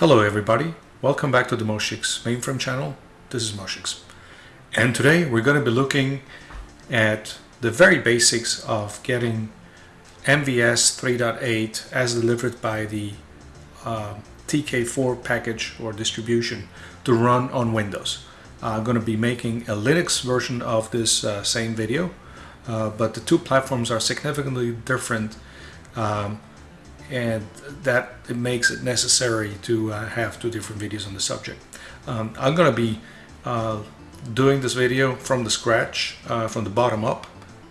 Hello everybody, welcome back to the Moshix mainframe channel. This is Moshix. And today we're going to be looking at the very basics of getting MVS 3.8 as delivered by the uh, TK4 package or distribution to run on Windows. I'm going to be making a Linux version of this uh, same video, uh, but the two platforms are significantly different um, and that it makes it necessary to uh, have two different videos on the subject. Um, I'm going to be uh, doing this video from the scratch, uh, from the bottom up,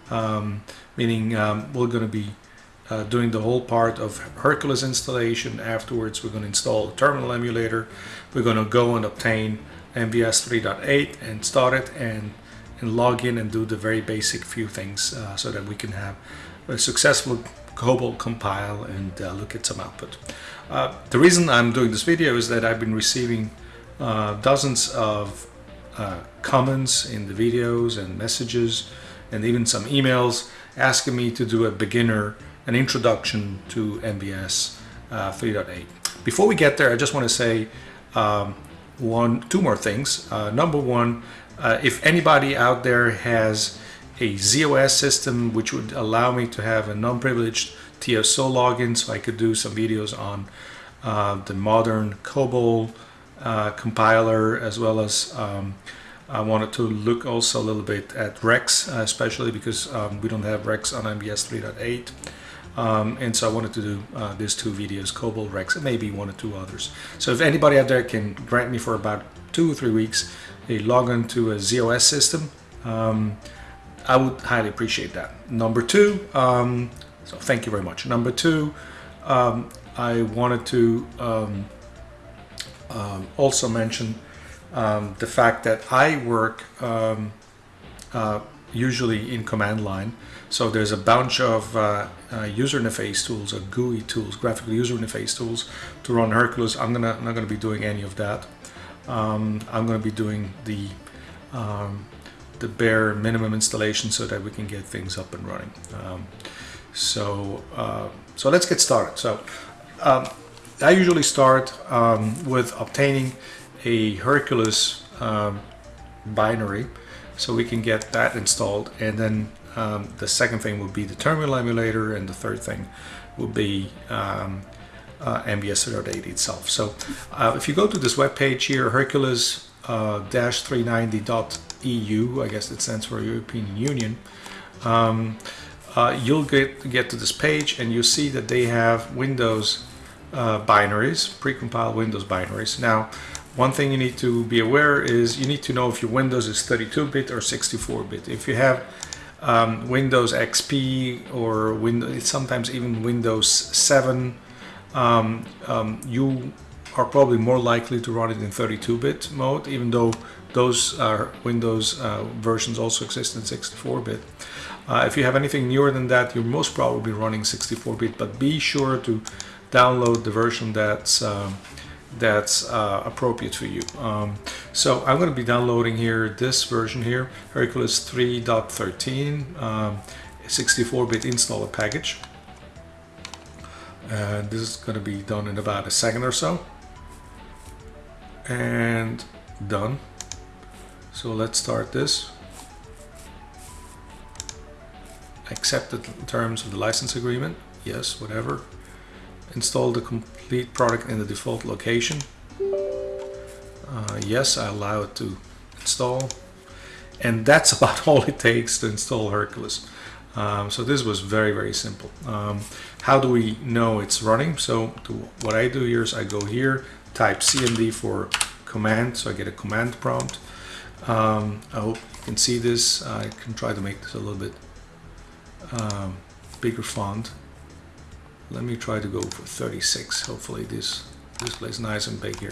um, meaning um, we're going to be uh, doing the whole part of Hercules installation. Afterwards, we're going to install a terminal emulator. We're going to go and obtain MVS 3.8 and start it and, and log in and do the very basic few things uh, so that we can have a successful COBOL compile and uh, look at some output. Uh, the reason I'm doing this video is that I've been receiving uh, dozens of uh, comments in the videos and messages and even some emails asking me to do a beginner, an introduction to MVS uh, 3.8. Before we get there, I just want to say um, one, two more things. Number one, if anybody out there has a ZOS system which would allow me to have a non-privileged TSO login so I could do some videos on uh, the modern COBOL uh, compiler as well as um, I wanted to look also a little bit at REXX uh, especially because um, we don't have REXX on MVS 3.8 um, and so I wanted to do uh, these two videos COBOL REXX and maybe one or two others. So if anybody out there can grant me for about two or three weeks a login to a ZOS system um, I would highly appreciate that. Number two, um, so thank you very much. Number two, um, I wanted to um, um also mention um, the fact that I work um, uh, usually in command line. So there's a bunch of uh, uh, user interface tools, or GUI tools, graphical user interface tools to run Hercules. I'm gonna not gonna be doing any of that. I'm gonna be doing the the bare minimum installation so that we can get things up and running. Um, so, uh, so let's get started. So um, I usually start um, with obtaining a Hercules um, binary so we can get that installed and then um, the second thing would be the terminal emulator and the third thing would be uh, MVS 3.8 itself. So uh, if you go to this web page here, Hercules-390.com uh, EU, I guess it stands for European Union, um, uh, you'll get, get to this page and you see that they have Windows uh, binaries, precompiled Windows binaries. Now, one thing you need to be aware is you need to know if your Windows is 32-bit or 64-bit. If you have um, Windows XP or Windows, sometimes even Windows 7, um, um, you are probably more likely to run it in 32-bit mode, even though those uh, Windows uh, versions also exist in 64-bit. Uh, if you have anything newer than that, you're most probably running 64-bit, but be sure to download the version that's um, that's uh, appropriate for you. Um, so I'm going to be downloading here this version here, Hercules 3.13, 64-bit um, installer package. And this is going to be done in about a second or so. And done. So let's start this. Accept the terms of the license agreement. Yes, whatever. Install the complete product in the default location. Uh, yes, I allow it to install. And that's about all it takes to install Hercules. Um, so this was very, very simple. Um, how do we know it's running? So to, what I do here is I go here, type CMD for command, so I get a command prompt. Um, I hope you can see this. I can try to make this a little bit um, bigger font. Let me try to go for 36. Hopefully this displays nice and big here.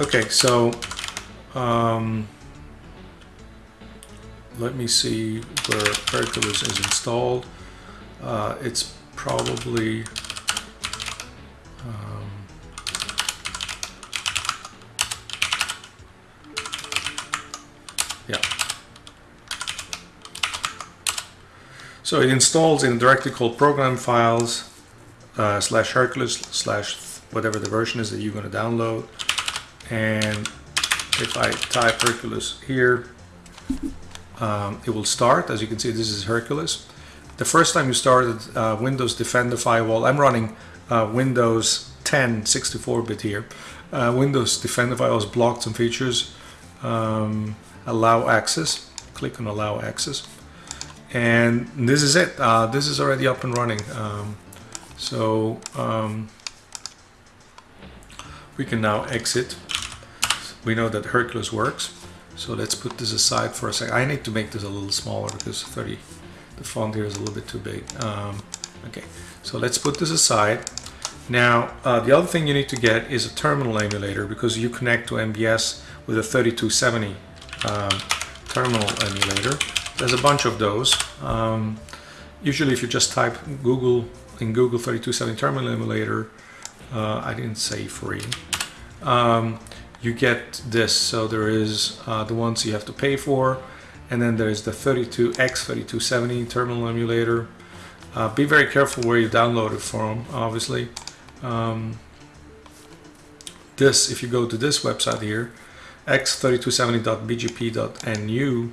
Okay, so um, let me see where Hercules is installed. Uh, it's probably um, Yeah. So it installs in a directory called program files uh, slash Hercules slash whatever the version is that you're going to download. And if I type Hercules here, um, it will start. As you can see, this is Hercules. The first time you started uh, Windows Defender Firewall, I'm running uh, Windows 10 64-bit here. Uh, Windows Defender Firewall has blocked some features. Um, allow access. Click on Allow Access. And this is it. Uh, this is already up and running. Um, so um, we can now exit. We know that Hercules works. So let's put this aside for a second. I need to make this a little smaller because 30, the font here is a little bit too big. Um, okay, so let's put this aside. Now, uh, the other thing you need to get is a terminal emulator because you connect to MVS with a 3270 um, terminal emulator. There's a bunch of those. Um, usually if you just type Google in Google 3270 terminal emulator, uh, I didn't say free, um, you get this. So there is uh, the ones you have to pay for, and then there's the 32X3270 terminal emulator. Uh, be very careful where you download it from, obviously. Um, this, if you go to this website here, x3270.bgp.nu,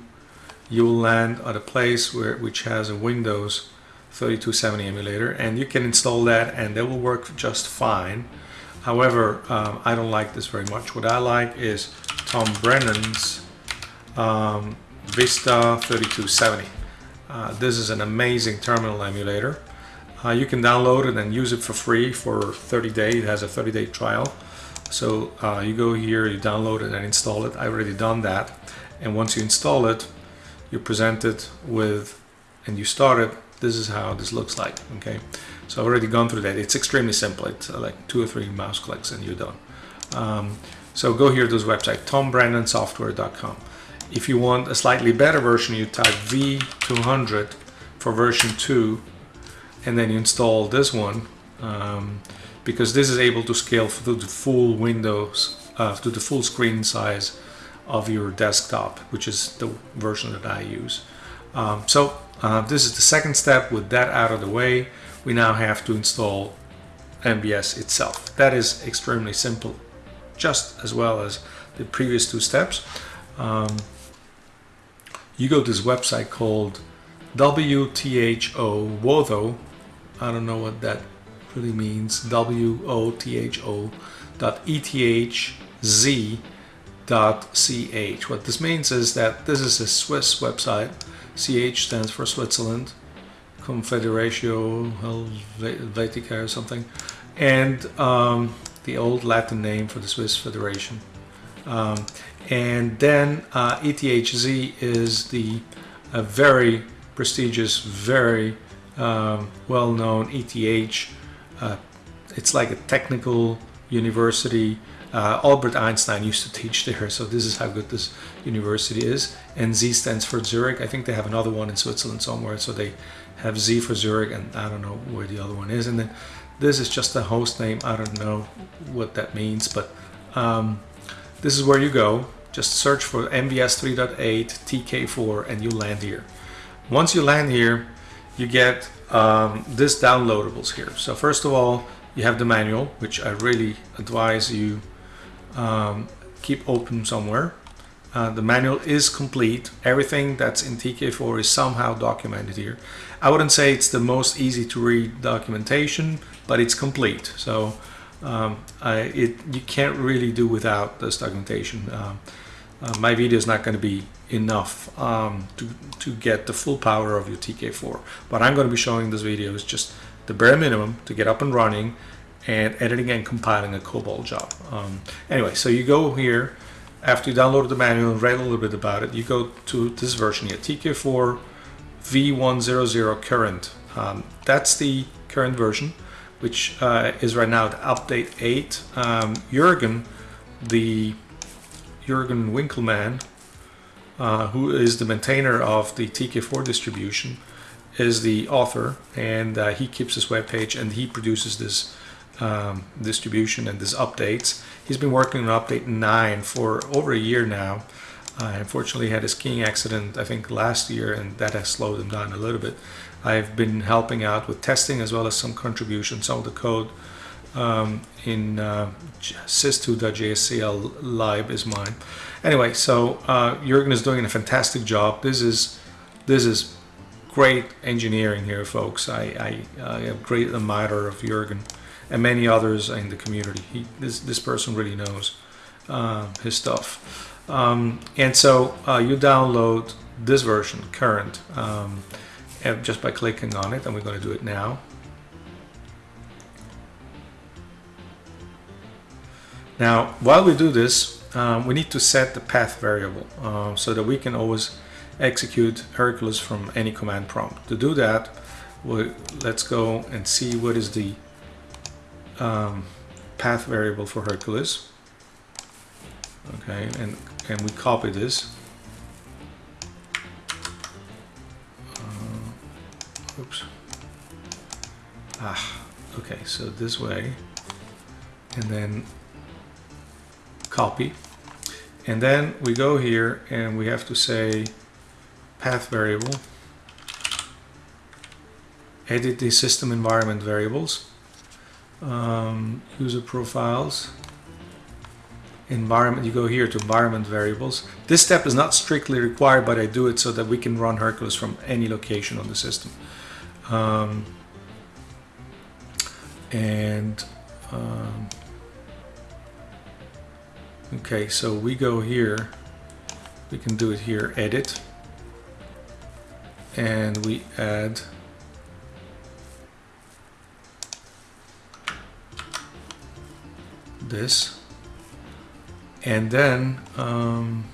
you will land at a place where which has a Windows 3270 emulator and you can install that and that will work just fine. However um, I don't like this very much. What I like is Tom Brennan's um, Vista 3270 uh, this is an amazing terminal emulator. Uh, you can download it and use it for free for 30 days it has a 30 day trial so uh, you go here you download it and install it. I've already done that. And once you install it you present it with and you start it this is how this looks like okay? So I've already gone through that. It's extremely simple. It's uh, like two or three mouse clicks and you're done. Um, so go here to this website tombrennansoftware.com. if you want a slightly better version you type v200 for version 2 and then you install this one. Um, because this is able to scale to the full windows uh, to the full screen size of your desktop which is the version that I use um, so uh, this is the second step. With that out of the way, we now have to install MVS itself. That is extremely simple, just as well as the previous two steps. Um, you go to this website called WTHO Wotho. I don't know what that really means. W-O-T-H-O dot E-T-H-Z dot C-H. What this means is that this is a Swiss website CH stands for Switzerland, Confederatio Helvetica or something, and um, the old Latin name for the Swiss Federation. Um, and then uh, ETHZ is the very prestigious, very um, well-known ETH. Uh, it's like a technical university uh, Albert Einstein used to teach there, so this is how good this university is. And Z stands for Zurich. I think they have another one in Switzerland somewhere, so they have Z for Zurich, and I don't know where the other one is. And then this is just a host name. I don't know what that means, but um, this is where you go. Just search for MVS 3.8 TK4 and you land here. Once you land here, you get um, this downloadables here. So first of all, you have the manual, which I really advise you um, keep open somewhere. Uh, the manual is complete. Everything that's in TK4 is somehow documented here. I wouldn't say it's the most easy to read documentation, but it's complete. So um, I, it, you can't really do without this documentation. Um, uh, my video is not going to be enough um, to, to get the full power of your TK4. What I'm going to be showing in this video is just the bare minimum to get up and running and editing and compiling a COBOL job. Um, anyway, so you go here, after you download the manual and read a little bit about it, you go to this version here, TK4 V100 current. Um, that's the current version, which uh, is right now the update 8. Um, Jürgen, the Jürgen Winkelmann, uh, who is the maintainer of the TK4 distribution, is the author, and uh, he keeps this webpage and he produces this um, distribution and this updates. He's been working on update 9 for over a year now. Unfortunately, had a skiing accident, I think, last year, and that has slowed him down a little bit. I've been helping out with testing as well as some contribution. Some of the code um, in uh, sys2.jscl lib is mine. Anyway, so uh, Jurgen is doing a fantastic job. This is this is great engineering here, folks. I, I, I great admirer of Jurgen and many others in the community. He, this, this person really knows uh, his stuff. Um, and so uh, you download this version, current, um, just by clicking on it, and we're going to do it now. Now, while we do this, um, we need to set the path variable uh, so that we can always execute Hercules from any command prompt. To do that, we, let's go and see what is the um, path variable for Hercules. Okay, and, and we copy this. Uh, oops. Ah, okay, so this way, and then copy. And then we go here and we have to say path variable, edit the system environment variables, um, user profiles, environment, you go here to environment variables. This step is not strictly required, but I do it so that we can run Hercules from any location on the system. Um, and um, Okay, so we go here, we can do it here, edit, and we add this, and then um,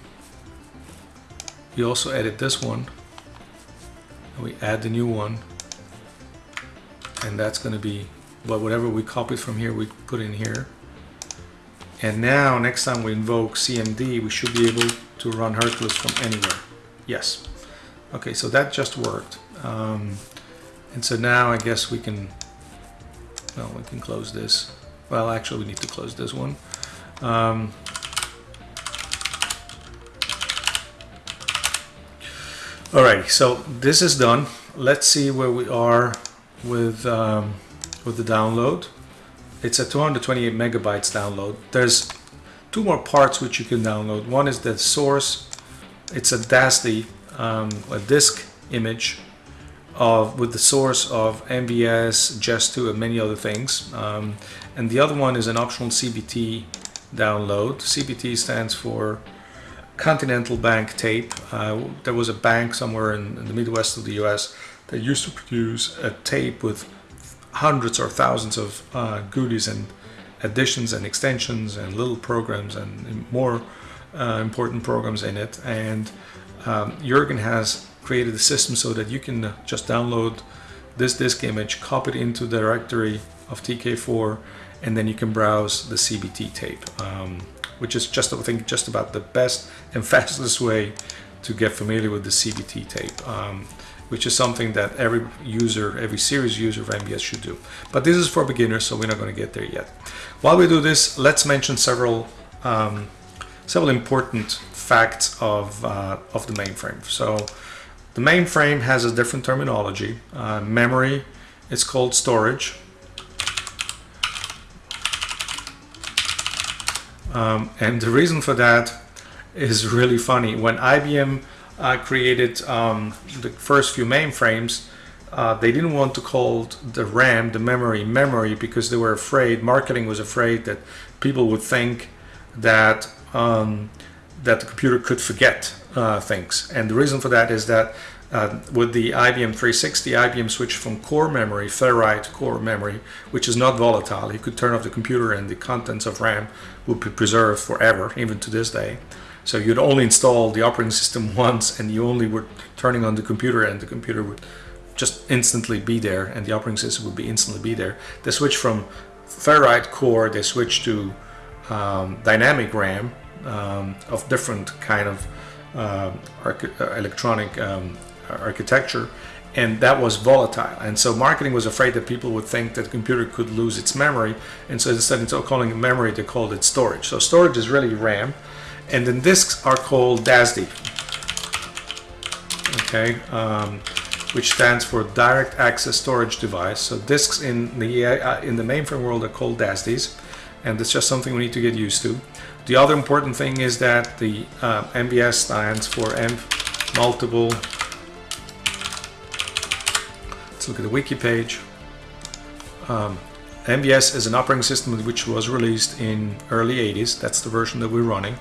we also edit this one, and we add the new one, and that's going to be well, whatever we copied from here, we put in here. And now, next time we invoke CMD, we should be able to run Hercules from anywhere. Yes. Okay, so that just worked. Um, and so now I guess we can, well, we can close this. Well, actually, we need to close this one. Um, Alright, so this is done. Let's see where we are with um, with the download. It's a 228 megabytes download. There's two more parts which you can download. One is the source. It's a DASD, um, a disk image of with the source of MVS, JES2, and many other things. Um, and the other one is an optional CBT download. CBT stands for Continental Bank Tape. Uh, there was a bank somewhere in, in the Midwest of the US that used to produce a tape with hundreds or thousands of uh, goodies and additions and extensions and little programs and more uh, important programs in it. And um, Jurgen has created a system so that you can just download this disk image, copy it into the directory of TK4, and then you can browse the CBT tape, um, which is just, I think, just about the best and fastest way to get familiar with the CBT tape. Um, which is something that every user, every serious user of MVS should do. But this is for beginners, so we're not going to get there yet. While we do this, let's mention several um, several important facts of, uh, of the mainframe. So the mainframe has a different terminology. Uh, memory is called storage. Um, and the reason for that is really funny. When IBM uh, created um, the first few mainframes, uh, they didn't want to call the RAM, the memory, memory because they were afraid, marketing was afraid that people would think that um, that the computer could forget uh, things. And the reason for that is that uh, with the IBM 360, IBM switched from core memory, Ferrite core memory, which is not volatile. You could turn off the computer and the contents of RAM would be preserved forever, even to this day. So you'd only install the operating system once and you only were turning on the computer and the computer would just instantly be there and the operating system would be instantly be there. They switched from Ferrite core, they switched to um, dynamic RAM um, of different kind of uh, electronic um, architecture and that was volatile and so marketing was afraid that people would think that computer could lose its memory and so instead of calling it memory they called it storage so storage is really RAM and then disks are called DASD. Okay, um, which stands for Direct Access Storage Device. So disks in the uh, in the mainframe world are called DASDs, and it's just something we need to get used to. The other important thing is that the uh, MVS stands for M multiple. Let's look at the wiki page. Um, MVS is an operating system which was released in early 80s. That's the version that we're running.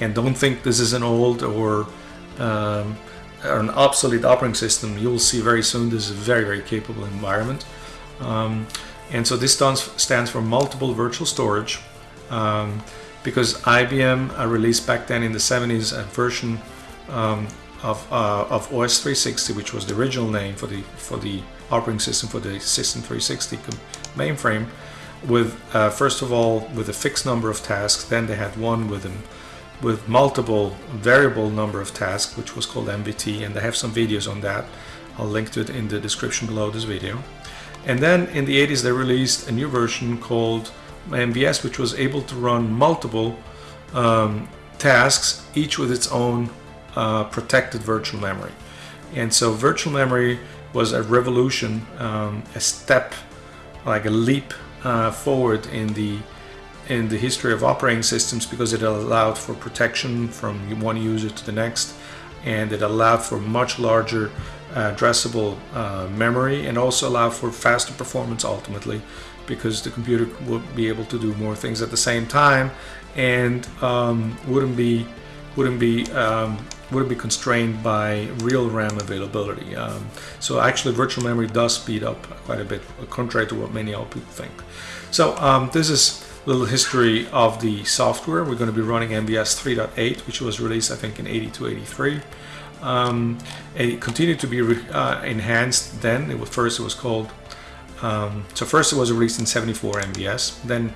And don't think this is an old or um, an obsolete operating system. You'll see very soon this is a very, very capable environment. Um, and so this stands, for multiple virtual storage um, because IBM uh, released back then in the 70s a version um, of, uh, of OS 360, which was the original name for the for the operating system for the System 360 mainframe, with uh, first of all with a fixed number of tasks. Then they had one with them with multiple variable number of tasks, which was called MVT, and I have some videos on that. I'll link to it in the description below this video. And then in the 80s they released a new version called MVS, which was able to run multiple um, tasks, each with its own uh, protected virtual memory. And so virtual memory was a revolution, um, a step, like a leap uh, forward in the in the history of operating systems because it allowed for protection from one user to the next and it allowed for much larger uh, addressable uh, memory and also allowed for faster performance ultimately because the computer would be able to do more things at the same time and um, wouldn't be wouldn't be um, wouldn't be constrained by real RAM availability. Um, so actually virtual memory does speed up quite a bit, contrary to what many other people think. So um, this is little history of the software. We're going to be running MVS 3.8, which was released I think in 82, 83. Um, it continued to be uh, enhanced then. It was, first it was called, um, so first it was released in 74 MVS. Then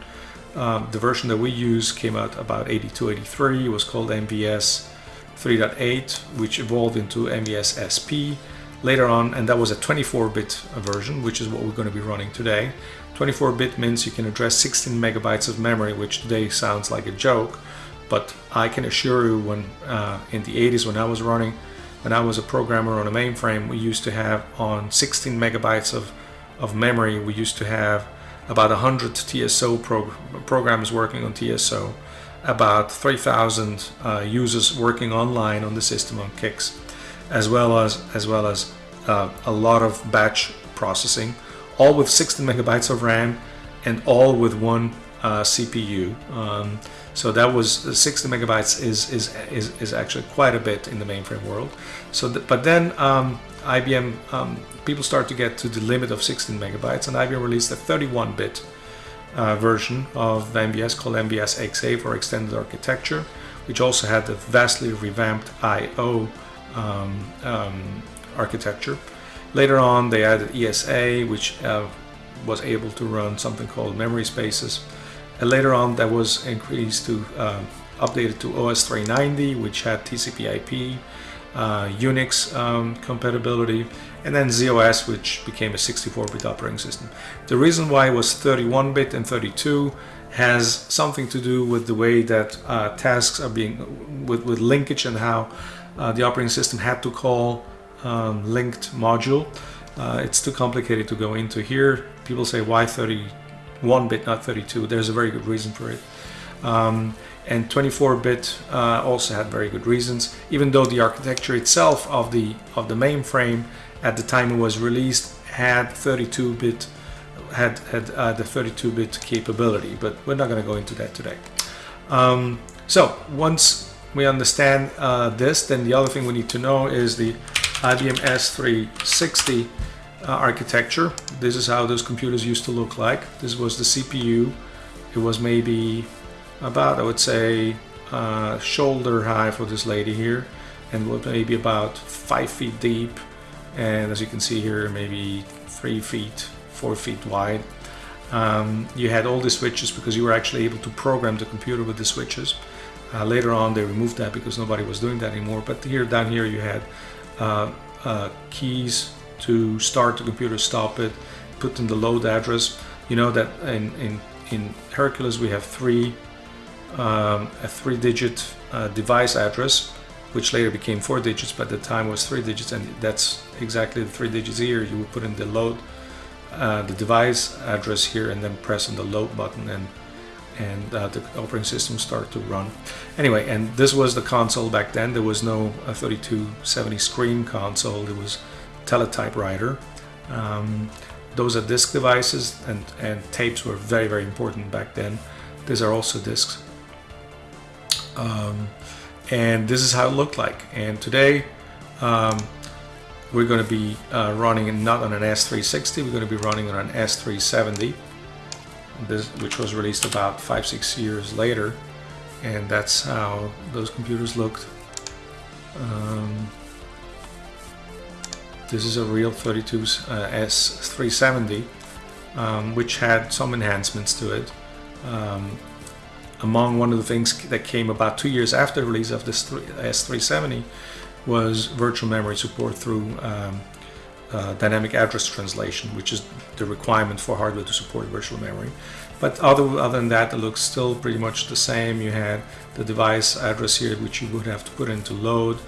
um, the version that we use came out about 82, 83. It was called MVS 3.8, which evolved into MVS SP later on, and that was a 24-bit version, which is what we're going to be running today. 24-bit means you can address 16 megabytes of memory, which today sounds like a joke, but I can assure you when uh, in the 80s when I was running, when I was a programmer on a mainframe, we used to have on 16 megabytes of, of memory, we used to have about 100 TSO prog programs working on TSO, about 3,000 uh, users working online on the system on CICS, as well as as well as uh, a lot of batch processing, all with 16 megabytes of RAM and all with one uh, CPU. Um, so that was 60 megabytes is, is is is actually quite a bit in the mainframe world. So, but then um, IBM um, people start to get to the limit of 16 megabytes, and IBM released a 31-bit uh, version of MVS called MVS XA for extended architecture, which also had the vastly revamped I/O um, um, architecture. Later on, they added ESA, which uh, was able to run something called memory spaces. And later on, that was increased to uh, updated to OS 390, which had TCP/IP, uh, Unix um, compatibility, and then ZOS, which became a 64-bit operating system. The reason why it was 31-bit and 32 has something to do with the way that uh, tasks are being, with, with linkage and how uh, the operating system had to call um, linked module. Uh, it's too complicated to go into here. People say why 31 bit, not 32. There's a very good reason for it. Um, and 24-bit uh, also had very good reasons, even though the architecture itself of the of the mainframe at the time it was released had 32-bit had had uh, the 32-bit capability. But we're not going to go into that today. Um, so once we understand uh, this, then the other thing we need to know is the IBM S360 uh, architecture. This is how those computers used to look like. This was the CPU. It was maybe about, I would say, uh, shoulder high for this lady here and maybe about five feet deep and as you can see here maybe three feet four feet wide um, you had all the switches because you were actually able to program the computer with the switches uh, later on they removed that because nobody was doing that anymore but here down here you had keys to start the computer stop it put in the load address you know that in, in, in Hercules we have three um, a three-digit uh, device address which later became four digits, but the time was three digits, and that's exactly the three digits here. You would put in the load, uh, the device address here, and then press on the load button, and and uh, the operating system start to run. Anyway, and this was the console back then. There was no 3270 screen console. It was teletypewriter. Um, those are disk devices, and and tapes were very very important back then. These are also disks. Um, and this is how it looked like. And today, um, we're going to be uh, running not on an S360, we're going to be running on an S370, this, which was released about five, six years later. And that's how those computers looked. Um, this is a real 32 uh, S370, um, which had some enhancements to it. Um, among one of the things that came about two years after the release of this S370 was virtual memory support through um, uh, dynamic address translation, which is the requirement for hardware to support virtual memory. But other, other than that, it looks still pretty much the same. You had the device address here, which you would have to put into load.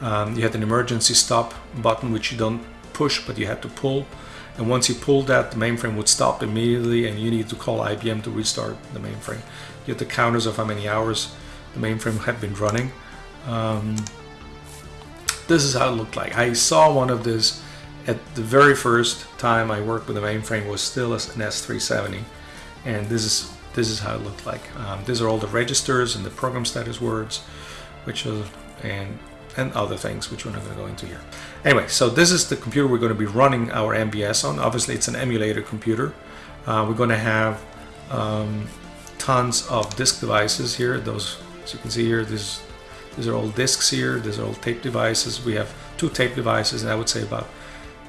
Um, you had an emergency stop button, which you don't push, but you had to pull. And once you pulled that, the mainframe would stop immediately and you need to call IBM to restart the mainframe. You had the counters of how many hours the mainframe had been running. Um, this is how it looked like. I saw one of this at the very first time I worked with the mainframe was still an S370 and this is this is how it looked like. Um, these are all the registers and the program status words which are and and other things which we're not going to go into here. Anyway, so this is the computer we're going to be running our MVS on. Obviously, it's an emulator computer. Uh, we're going to have um, tons of disk devices here. Those, as you can see here, these, these are all disks here. These are all tape devices. We have two tape devices, and I would say about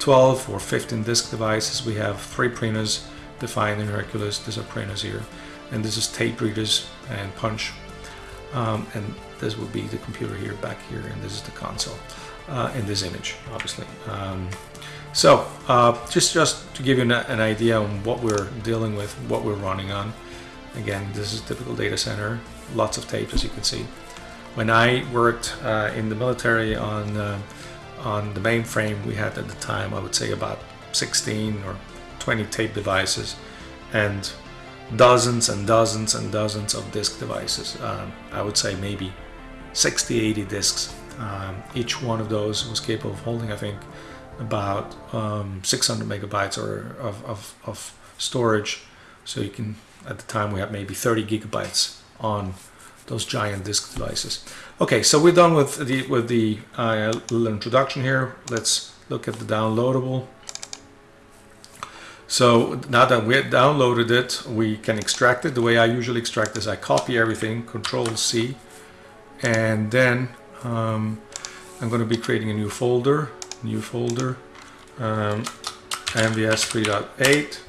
12 or 15 disk devices. We have three printers defined in Hercules. These are printers here. And this is tape readers and punch. Um, and this will be the computer here back here and this is the console uh, in this image obviously um, so uh, just just to give you an, an, idea on what we're dealing with what we're running on again this is typical data center lots of tapes as you can see when I worked uh, in the military on uh, on the mainframe we had at the time I would say about 16 or 20 tape devices and dozens and dozens and dozens of disk devices. Um, I would say maybe 60, 80 disks. Um, each one of those was capable of holding, I think, about um, 600 megabytes or of, of, of, storage. So you can, at the time, we had maybe 30 gigabytes on those giant disk devices. Okay, so we're done with the with the uh, little introduction here. Let's look at the downloadable. So now that we have downloaded it, we can extract it. The way I usually extract is I copy everything, Control C, and then um, I'm going to be creating a new folder, new folder, um, MVS 3.8,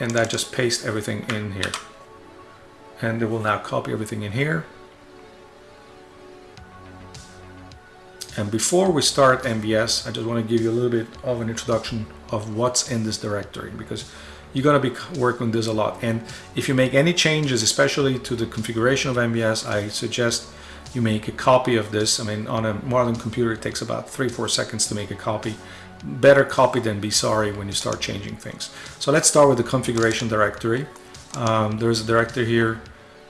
and I just paste everything in here. And it will now copy everything in here. And before we start MVS, I just want to give you a little bit of an introduction of what's in this directory because you're going to be working this a lot. And if you make any changes, especially to the configuration of MVS, I suggest you make a copy of this. I mean, on a modern computer, it takes about three, four seconds to make a copy. Better copy than be sorry when you start changing things. So let's start with the configuration directory. Um, there's a directory here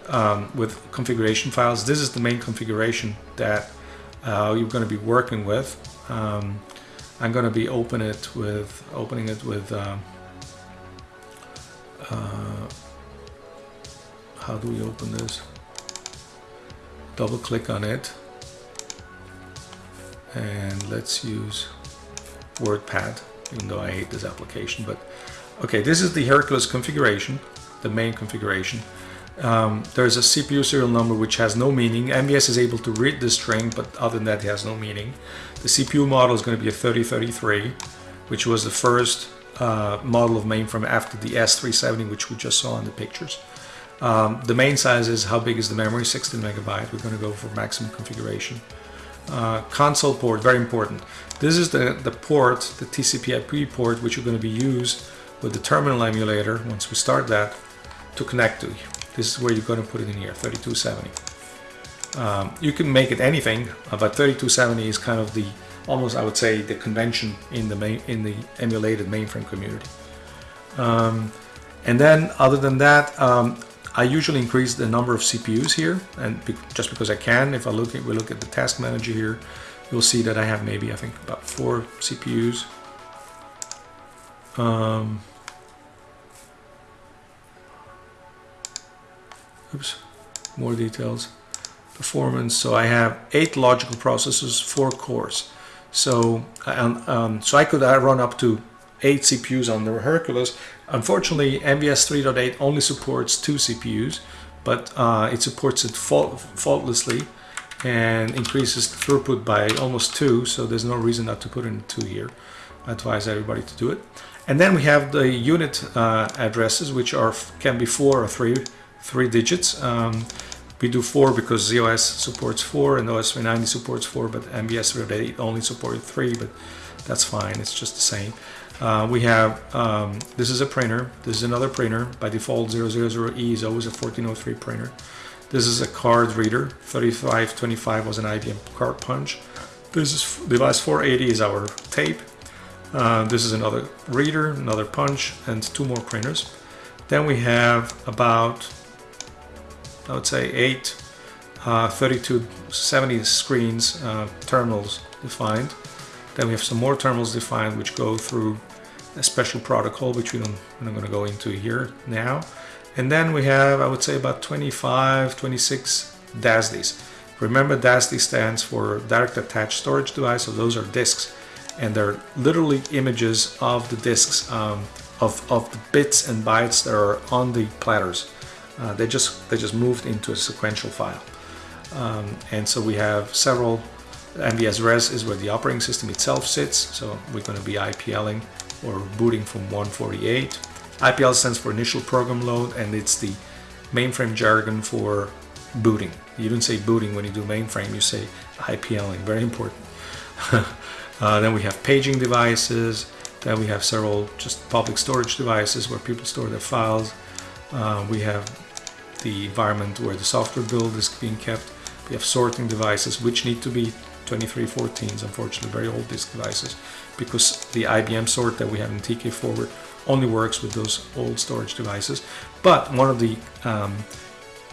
um, with configuration files. This is the main configuration that uh, you're going to be working with. Um, I'm going to be open it with opening it with uh, uh, how do we open this? double click on it and let's use WordPad even though I hate this application but okay this is the Hercules configuration the main configuration um, there's a CPU serial number which has no meaning MVS is able to read the string but other than that it has no meaning the CPU model is going to be a 3033 which was the first uh, model of mainframe after the S370 which we just saw in the pictures um, the main size is how big is the memory, 16 megabyte. We're going to go for maximum configuration. Uh, console port, very important. This is the, the port, the TCP IP port, which are going to be used with the terminal emulator, once we start that, to connect to. This is where you're going to put it in here, 3270. Um, you can make it anything, uh, but 3270 is kind of the almost I would say the convention in the main in the emulated mainframe community. Um, and then other than that, um, I usually increase the number of CPUs here, and be just because I can. If I look at we look at the task manager here, you'll see that I have maybe I think about four CPUs. Um, oops, more details. Performance. So I have eight logical processors, four cores. So, um, um, so I could uh, run up to eight CPUs on the Hercules. Unfortunately, MVS 3.8 only supports two CPUs, but uh, it supports it fault faultlessly and increases the throughput by almost two. So there's no reason not to put in two here. I advise everybody to do it. And then we have the unit uh, addresses, which are can be four or three three digits. Um, we do four because ZOS supports four and OS 390 supports four, but MVS 38 only supported three, but that's fine. It's just the same. Uh, we have, um, this is a printer. This is another printer. By default, 000E is always a 1403 printer. This is a card reader. 3525 was an IBM card punch. This is the device 480 is our tape. Uh, this is another reader, another punch, and two more printers. Then we have about, I would say, eight uh, 3270 screens, uh, terminals defined. Then we have some more terminals defined which go through a special protocol which we don't, I'm not going to go into here now. And then we have, I would say, about 25, 26 DASDs. Remember DASD stands for Direct Attached Storage Device, so those are disks. And they're literally images of the disks, um, of, of the bits and bytes that are on the platters. Uh, they just they just moved into a sequential file. Um, and so we have several MVS res is where the operating system itself sits. So we're going to be IPLing or booting from 148. IPL stands for initial program load and it's the mainframe jargon for booting. You don't say booting when you do mainframe, you say IPLing, very important. uh, then we have paging devices, then we have several just public storage devices where people store their files. Uh, we have the environment where the software build is being kept. We have sorting devices which need to be 2314s, unfortunately, very old disk devices, because the IBM sort that we have in TK Forward only works with those old storage devices. But one of the um,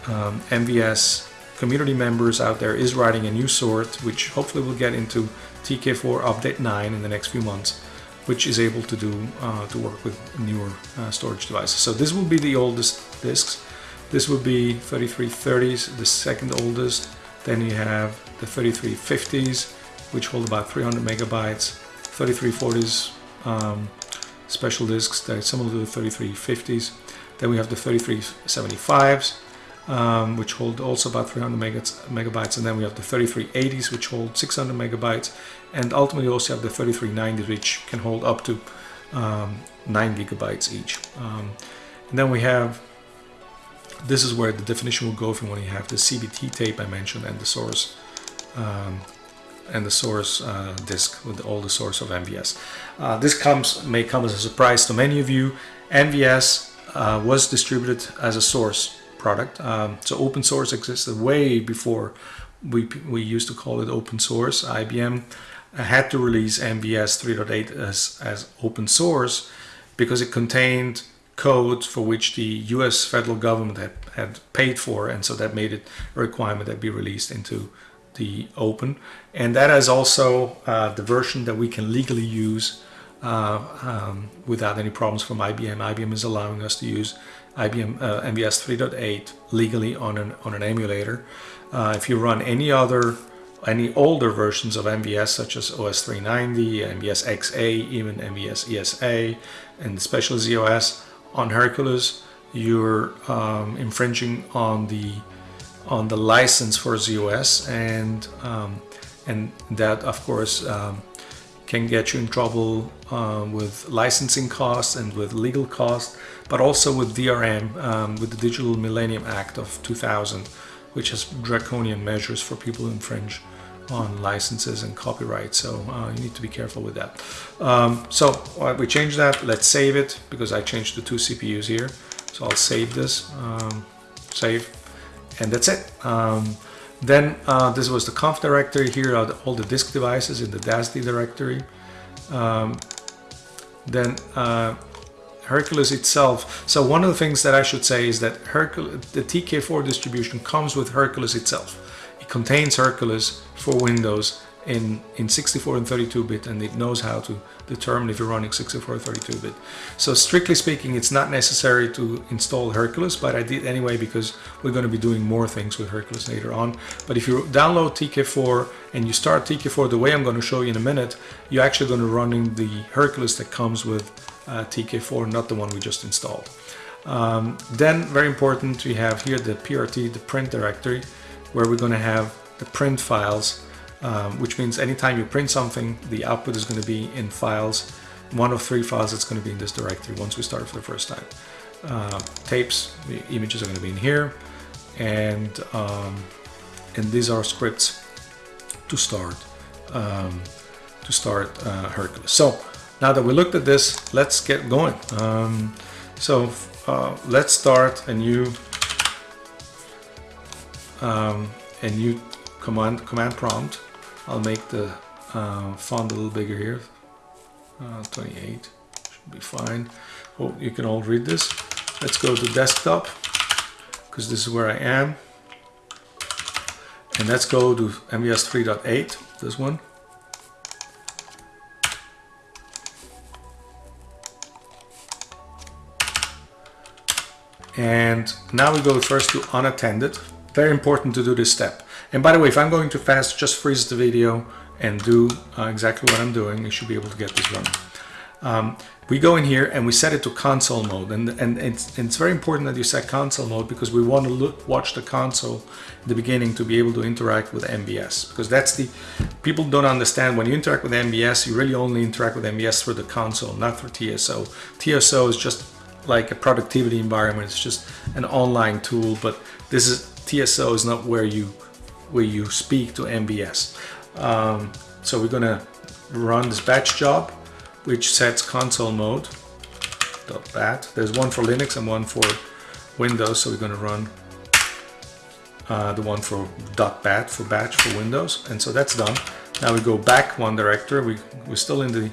um, MVS community members out there is writing a new sort, which hopefully will get into TK4 Update 9 in the next few months, which is able to do uh, to work with newer uh, storage devices. So this will be the oldest disks. This would be 3330s, the second oldest. Then you have the 3350s, which hold about 300 megabytes, 3340s um, special disks that are similar to the 3350s. Then we have the 3375s, um, which hold also about 300 megabytes, and then we have the 3380s, which hold 600 megabytes, and ultimately also have the 3390s, which can hold up to um, 9 gigabytes each. Um, and then we have this is where the definition will go from when you have the CBT tape I mentioned and the source um, and the source uh, disk with all the source of MVS. Uh, this comes may come as a surprise to many of you. MVS uh, was distributed as a source product, um, so open source existed way before we we used to call it open source. IBM had to release MVS 3.8 as as open source because it contained code for which the US federal government had, had paid for and so that made it a requirement that be released into the open and that is also uh, the version that we can legally use uh, um, without any problems from IBM. IBM is allowing us to use IBM uh, MVS 3.8 legally on an, on an emulator. Uh, if you run any other any older versions of MVS such as OS 390, MVS XA, even MVS ESA and special ZOS on Hercules, you're um, infringing on the on the license for ZOS, and um, and that of course um, can get you in trouble uh, with licensing costs and with legal costs, but also with DRM, um, with the Digital Millennium Act of 2000, which has draconian measures for people who infringe on licenses and copyright so uh, you need to be careful with that um, so we change that let's save it because I changed the two CPUs here so I'll save this um, save and that's it um, Then uh, this was the conf directory. Here are the, all the disk devices in the DASD directory. Um, then uh, Hercules itself. So one of the things that I should say is that Hercules, the TK4 distribution comes with Hercules itself. It contains Hercules for Windows in, in 64 and 32-bit and it knows how to determine if you're running 64 or 32-bit. So strictly speaking, it's not necessary to install Hercules, but I did anyway because we're going to be doing more things with Hercules later on. But if you download TK4 and you start TK4 the way I'm going to show you in a minute, you're actually going to run the Hercules that comes with uh, TK4, not the one we just installed. Um, then, very important, we have here the PRT, the print directory, where we're going to have the print files um, which means anytime you print something, the output is going to be in files. One of three files that's going to be in this directory once we start for the first time. Uh, tapes, the images are going to be in here, and um, and these are scripts to start um, to start uh, Hercules. So now that we looked at this, let's get going. Um, so uh, let's start a new um, a new command command prompt I'll make the uh, font a little bigger here. Uh, 28 should be fine. Oh, you can all read this. Let's go to desktop because this is where I am. And let's go to MVS 3.8, this one. And now we go first to unattended. Very important to do this step. And by the way, if I'm going too fast, just freeze the video and do uh, exactly what I'm doing. You should be able to get this running. Um, we go in here and we set it to console mode and, and it's, it's very important that you set console mode because we want to look, watch the console at the beginning to be able to interact with MVS. because that's the people don't understand when you interact with MVS, you really only interact with MVS through the console not through TSO TSO is just like a productivity environment it's just an online tool but this is TSO is not where you where you speak to MVS. Um, so we're gonna run this batch job, which sets console mode dot .bat. There's one for Linux and one for Windows, so we're gonna run uh, the one for dot .bat for batch for Windows, and so that's done. Now we go back one director. We we're still in the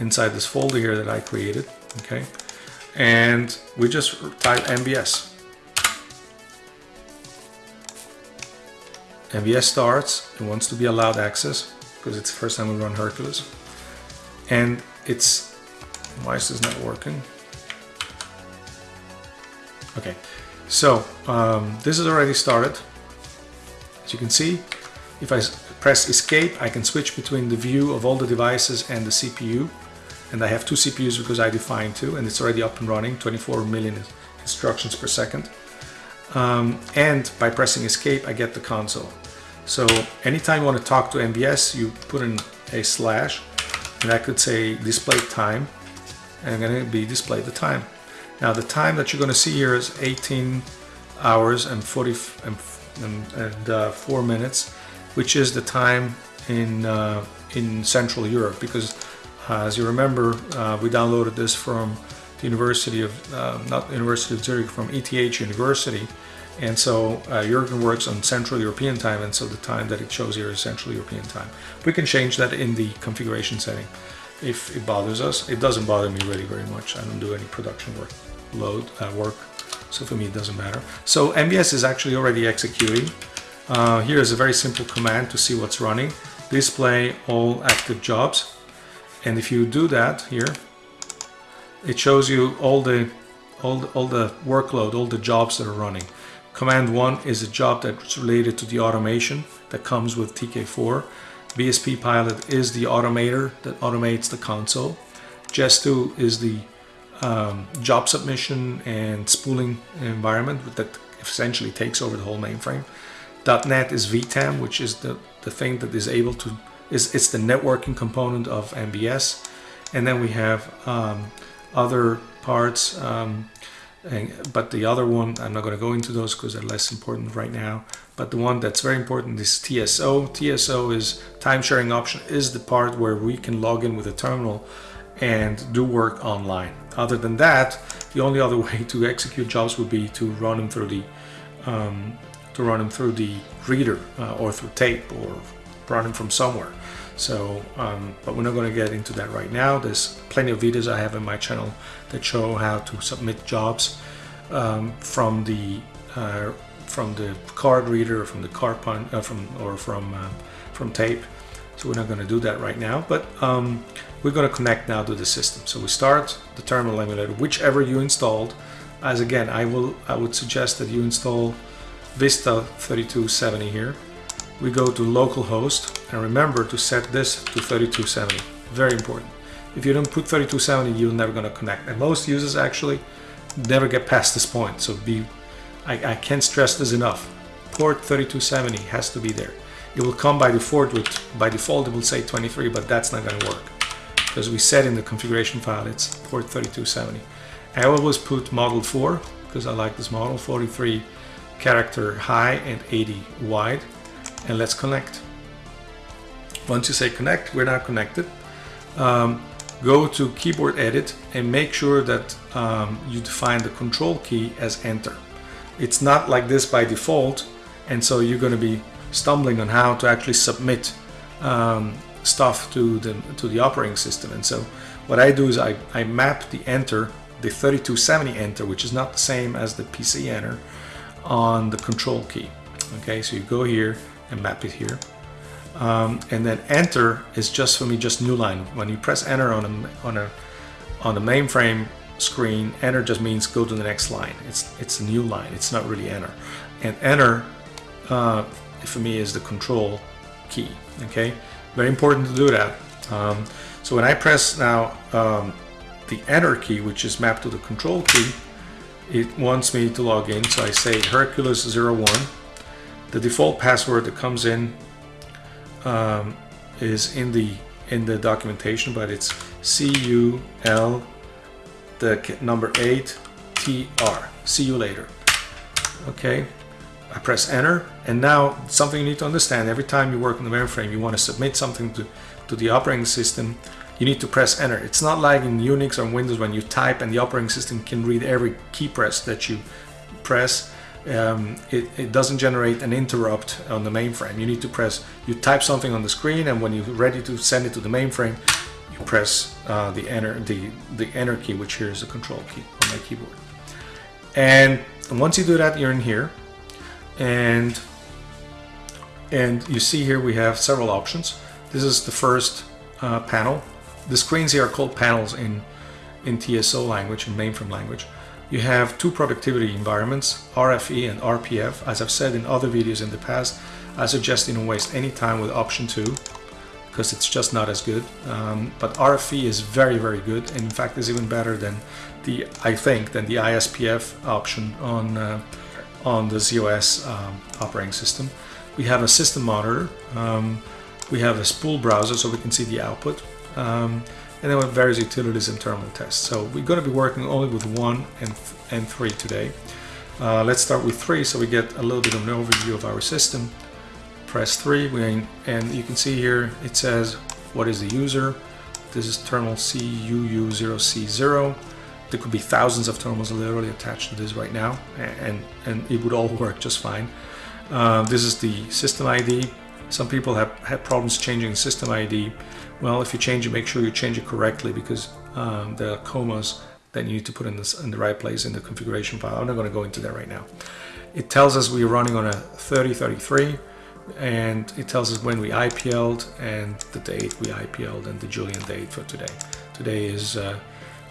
inside this folder here that I created. Okay, and we just type MVS MVS starts, it wants to be allowed access because it's the first time we run Hercules. And it's, why is this not working? Okay, so um, this is already started. As you can see, if I press escape, I can switch between the view of all the devices and the CPU. And I have two CPUs because I defined two and it's already up and running, 24 million instructions per second. Um, and by pressing escape I get the console. So anytime you want to talk to MVS you put in a slash and I could say display time and I'm going to be display the time. Now the time that you're going to see here is 18 hours and 40 and, and, and uh, 4 minutes which is the time in uh, in Central Europe because uh, as you remember uh, we downloaded this from the University of, uh, not University of Zurich, from ETH University. And so uh, Jurgen works on Central European time, and so the time that it shows here is Central European time. We can change that in the configuration setting if it bothers us. It doesn't bother me really very much. I don't do any production work, load uh, work, so for me it doesn't matter. So MVS is actually already executing. Uh, here is a very simple command to see what's running. Display all active jobs. And if you do that here, it shows you all the all the, all the workload, all the jobs that are running. Command 1 is a job that's related to the automation that comes with TK4. BSP Pilot is the automator that automates the console. JES2 is the um, job submission and spooling environment that essentially takes over the whole mainframe. .NET is VTAM, which is the, the thing that is able to, is it's the networking component of MVS. And then we have um, other parts. Um, and, but the other one, I'm not going to go into those because they're less important right now. But the one that's very important is TSO. TSO is time sharing option is the part where we can log in with a terminal and do work online. Other than that, the only other way to execute jobs would be to run them through the um, to run them through the reader uh, or through tape or run them from somewhere. So, um, but we're not going to get into that right now. There's plenty of videos I have in my channel that show how to submit jobs um, from the uh, from the card reader, from the card pun, uh, from or from uh, from tape. So we're not going to do that right now, but um, we're going to connect now to the system. So we start the terminal emulator, whichever you installed. As again, I will I would suggest that you install Vista 3270 here. We go to localhost and remember to set this to 3270. Very important. If you don't put 3270, you're never going to connect. And most users actually never get past this point. So be, I, I can't stress this enough. Port 3270 has to be there. It will come by default with, by default it will say 23, but that's not going to work because we set in the configuration file it's port 3270. I always put model 4 because I like this model, 43 character high and 80 wide. And let's connect. Once you say connect, we're now connected. Um, go to keyboard edit and make sure that um, you define the control key as enter. It's not like this by default and so you're going to be stumbling on how to actually submit um, stuff to the to the operating system and so what I do is I, I map the enter the 3270 enter which is not the same as the PC enter on the control key okay so you go here and map it here. Um, and then enter is just for me just new line. When you press enter on a on a on the mainframe screen enter just means go to the next line. It's it's a new line. It's not really enter. And enter uh, for me is the control key okay? Very important to do that. Um, so when I press now um, the enter key which is mapped to the control key it wants me to log in. So I say Hercules01 the default password that comes in um, is in the in the documentation but it's CUL the number 8 TR see you later. Okay I press enter and now something you need to understand every time you work in the mainframe you want to submit something to, to the operating system you need to press enter. It's not like in Unix or Windows when you type and the operating system can read every key press that you press um, it, it, doesn't generate an interrupt on the mainframe. You need to press you type something on the screen and when you're ready to send it to the mainframe you press uh, the enter the the enter key which here is the control key on my keyboard. And once you do that you're in here. And and you see here we have several options. This is the first uh, panel. The screens here are called panels in in TSO language in mainframe language you have two productivity environments RFE and RPF as I've said in other videos in the past I suggest you don't waste any time with option 2 because it's just not as good um, but RFE is very very good and in fact is even better than the I think than the ISPF option on uh, on the ZOS um, operating system. We have a system monitor. Um, we have a spool browser so we can see the output. Um, and then have various utilities and terminal tests. So we're going to be working only with one and, and three today. Uh, let's start with three so we get a little bit of an overview of our system. Press three and you can see here it says what is the user. This is terminal CUU0C0 there could be thousands of terminals literally attached to this right now and, and it would all work just fine. Uh, this is the system ID. Some people have had problems changing system ID. Well, if you change it, make sure you change it correctly because um, are commas that you need to put in, this, in the right place in the configuration file. I'm not going to go into that right now. It tells us we're running on a 3033 and it tells us when we IPL'd and the date we IPL'd and the Julian date for today. Today is uh,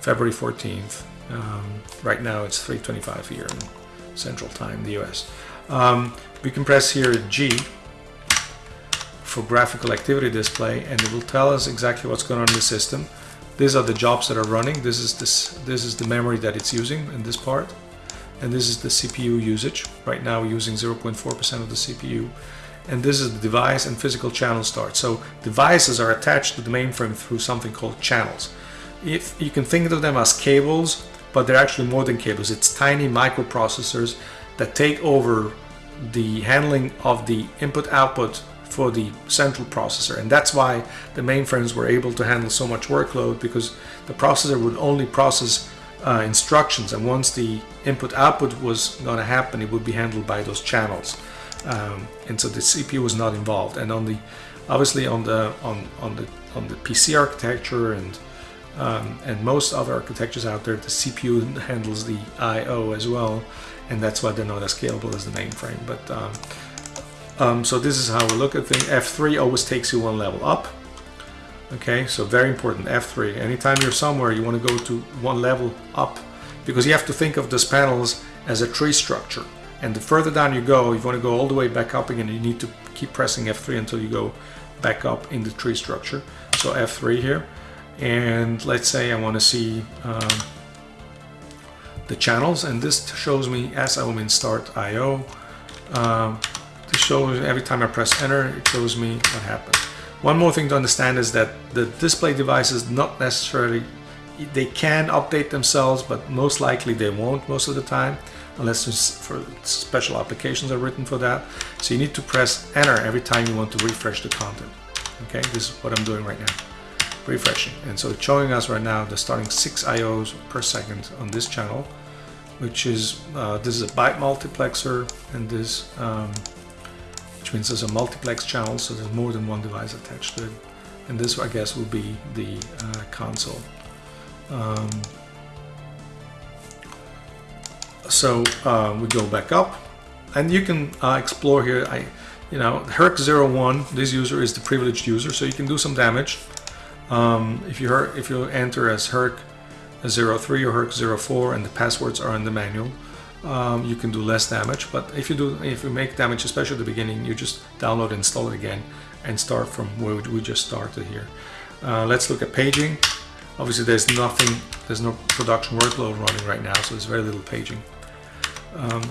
February 14th. Um, right now it's 3.25 here in Central Time, the US. Um, we can press here G for graphical activity display and it will tell us exactly what's going on in the system. These are the jobs that are running. This is this this is the memory that it's using in this part. And this is the CPU usage. Right now we're using 0.4% of the CPU. And this is the device and physical channel start. So devices are attached to the mainframe through something called channels if you can think of them as cables, but they're actually more than cables. It's tiny microprocessors that take over the handling of the input-output for the central processor. And that's why the mainframes were able to handle so much workload because the processor would only process uh, instructions. And once the input-output was going to happen, it would be handled by those channels. um, and so the CPU was not involved. And on the obviously on the on on the on the PC architecture and um, and most other architectures out there, the CPU handles the I/O as well, and that's why they're not as scalable as the mainframe. But um, um, so this is how we look at things. F3 always takes you one level up. Okay, so very important, F3. Anytime you're somewhere, you want to go to one level up because you have to think of these panels as a tree structure. And the further down you go, you want to go all the way back up again, you need to keep pressing F3 until you go back up in the tree structure. So F3 here. And let's say I want to see um, the channels, and this shows me as I'm in start IO. Um, this shows every time I press enter, it shows me what happened. One more thing to understand is that the display devices not necessarily, they can update themselves, but most likely they won't most of the time, unless for special applications are written for that. So you need to press enter every time you want to refresh the content. Okay, this is what I'm doing right now, refreshing. And so it's showing us right now the starting six IOs per second on this channel, which is, uh, this is a byte multiplexer and this um, which means there's a multiplex channel, so there's more than one device attached to it. And this, I guess, will be the uh, console. Um, so uh, we go back up, and you can uh, explore here. I, you know, Herc01, this user is the privileged user, so you can do some damage. Um, if you if you enter as Herc 03 or Herc 04 and the passwords are in the manual, um, you can do less damage. But if you do, if you make damage, especially at the beginning, you just download, install it again, and start from where we just started here. Uh, let's look at paging. Obviously, there's nothing, there's no production workload running right now, so there's very little paging. Um,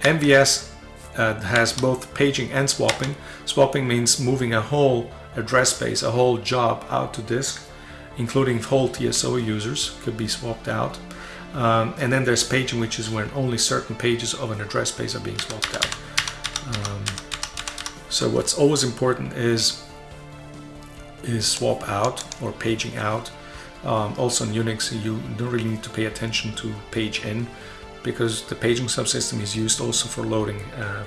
MVS uh, has both paging and swapping. Swapping means moving a whole address space, a whole job out to disk, including whole TSO users could be swapped out. Um, and then there's paging, which is when only certain pages of an address space are being swapped out. Um, so what's always important is is swap out or paging out. Um, also in Unix, you don't really need to pay attention to page in because the paging subsystem is used also for loading uh,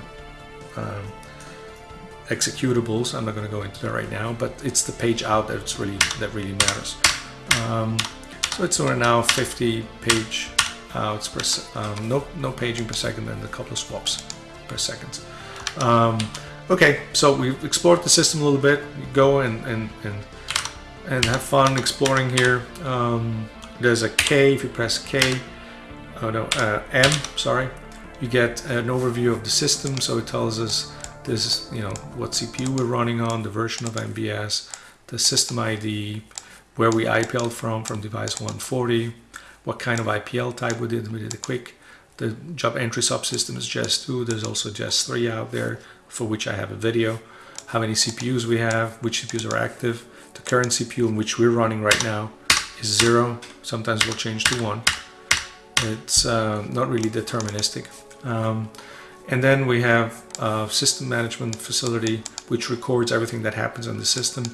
um, executables. I'm not going to go into that right now, but it's the page out that's really that really matters. So it's right now 50 page outs per um, no no paging per second and a couple of swaps per second. Um, okay, so we've explored the system a little bit. You go and and and and have fun exploring here. Um, there's a K if you press K. Oh no, uh, M. Sorry, you get an overview of the system. So it tells us this is you know what CPU we're running on, the version of MVS, the system ID, where we IPL from, from device 140, what kind of IPL type we did, we did a quick. The job entry subsystem is JES2, there's also JES3 out there, for which I have a video. How many CPUs we have, which CPUs are active. The current CPU in which we're running right now is zero, sometimes we'll change to one. It's uh, not really deterministic. Um, and then we have a system management facility which records everything that happens on the system.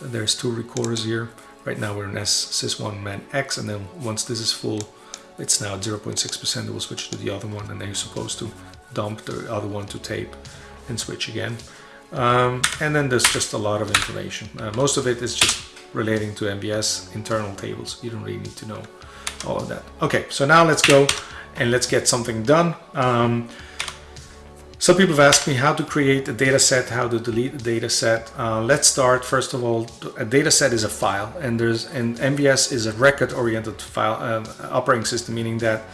There's two recorders here. Right now we're in S sys1 man X and then once this is full it's now 0.6% it will switch to the other one and then you're supposed to dump the other one to tape and switch again. Um, and then there's just a lot of information. Uh, most of it is just relating to MVS internal tables. You don't really need to know all of that. Okay, so now let's go and let's get something done. Um, some people have asked me how to create a data set, how to delete a data set. Uh, let's start first of all, a data set is a file and there's and MVS is a record oriented file uh, operating system, meaning that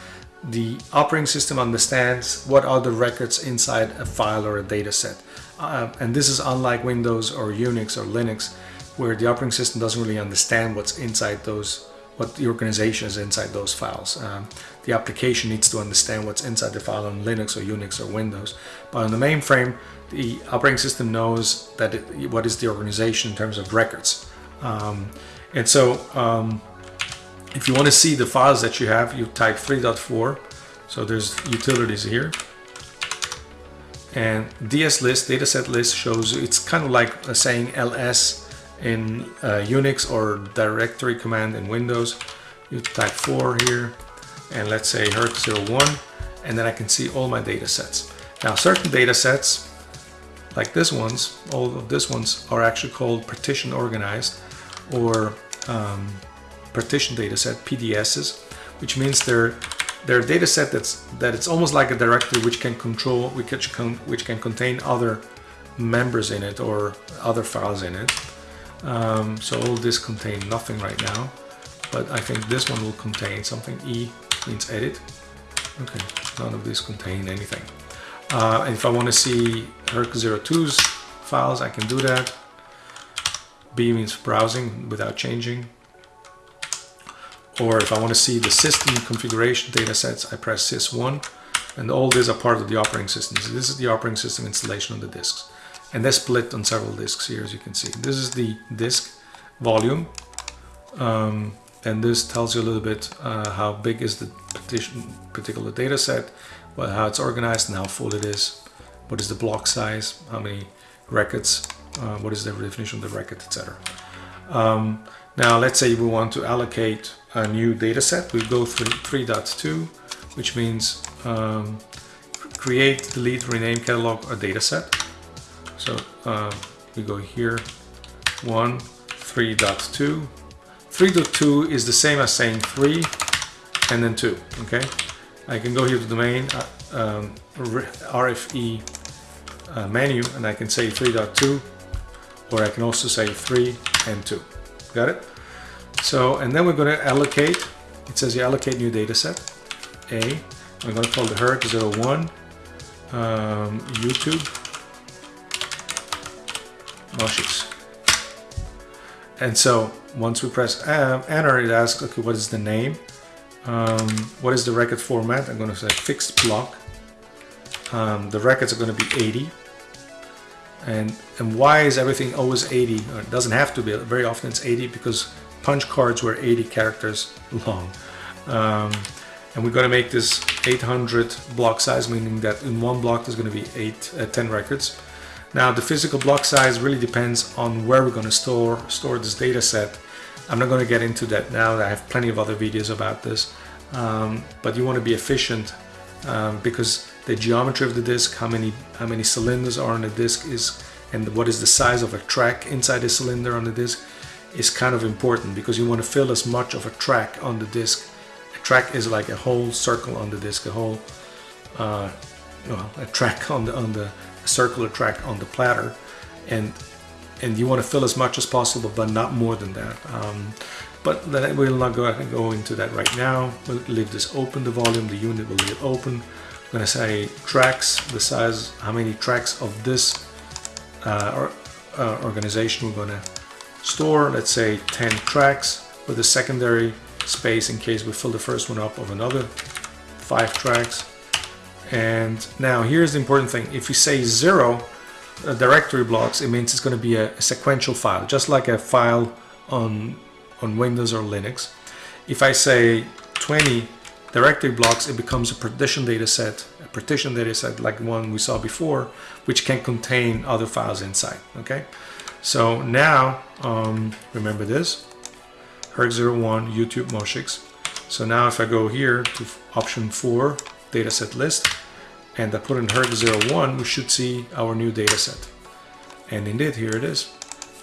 the operating system understands what are the records inside a file or a data set. Uh, and this is unlike Windows or Unix or Linux, where the operating system doesn't really understand what's inside those what the organization is inside those files. Um, the application needs to understand what's inside the file on Linux or Unix or Windows. But on the mainframe, the operating system knows that it, what is the organization in terms of records. Um, and so um, if you want to see the files that you have, you type 3.4. So there's utilities here. And ds list, dataset list shows it's kind of like saying ls in uh, Unix or directory command in Windows. You type 4 here and let's say Herc 01 and then I can see all my data sets. Now certain data sets, like this ones, all of these ones are actually called partition organized or um, partition data set, PDSs, which means they're they're a data set that's that it's almost like a directory which can control which can which can contain other members in it or other files in it. Um, so all this contain nothing right now, but I think this one will contain something. E means edit. Okay, none of these contain anything. Uh, if I want to see HERC02's files, I can do that. B means browsing without changing. Or if I want to see the system configuration datasets, I press sys1 and all these are part of the operating system. So this is the operating system installation on the disks. And they're split on several disks here, as you can see. This is the disk volume. Um, and this tells you a little bit uh, how big is the particular data set, well, how it's organized and how full it is, what is the block size, how many records, uh, what is the definition of the record, etc. Um, now let's say we want to allocate a new data set. We go through 3.2, which means um, create, delete, rename, catalog a data set. So uh, we go here, 1, 3.2. 3.2 is the same as saying 3 and then 2, okay? I can go here to the main uh, um, RFE uh, menu and I can say 3.2 or I can also say 3 and 2. Got it? So, and then we're going to allocate, it says you allocate new data set, A. I'm going to call the HERC01 um, YouTube Moshix. And so once we press enter, it asks, okay, what is the name? Um, what is the record format? I'm going to say fixed block. Um, the records are going to be 80 and and why is everything always 80 it doesn't have to be very often it's 80 because punch cards were 80 characters long um, and we're going to make this 800 block size meaning that in one block there's going to be eight uh, 10 records now the physical block size really depends on where we're going to store store this data set I'm not going to get into that now I have plenty of other videos about this um, but you want to be efficient um, because the geometry of the disk, how many how many cylinders are on the disk is, and what is the size of a track inside the cylinder on the disk is kind of important because you want to fill as much of a track on the disk. A track is like a whole circle on the disk, a whole uh, well, a track on the on the circular track on the platter, and and you want to fill as much as possible, but not more than that. Um, but we'll not go, go into that right now. We'll leave this open, the volume, the unit will leave open. I'm gonna say tracks, the size, how many tracks of this uh, uh, organization we're gonna store. Let's say 10 tracks with a secondary space in case we fill the first one up of another five tracks. And now here's the important thing. If you say zero uh, directory blocks, it means it's going to be a, a sequential file, just like a file on, on Windows or Linux. If I say 20 directory blocks, it becomes a partition data set, a partition data set like the one we saw before, which can contain other files inside, okay? So now, um, remember this, HERC01 YouTube Moshix. So now if I go here to option 4, dataset list, and I put in HERC01, we should see our new dataset. And indeed, here it is.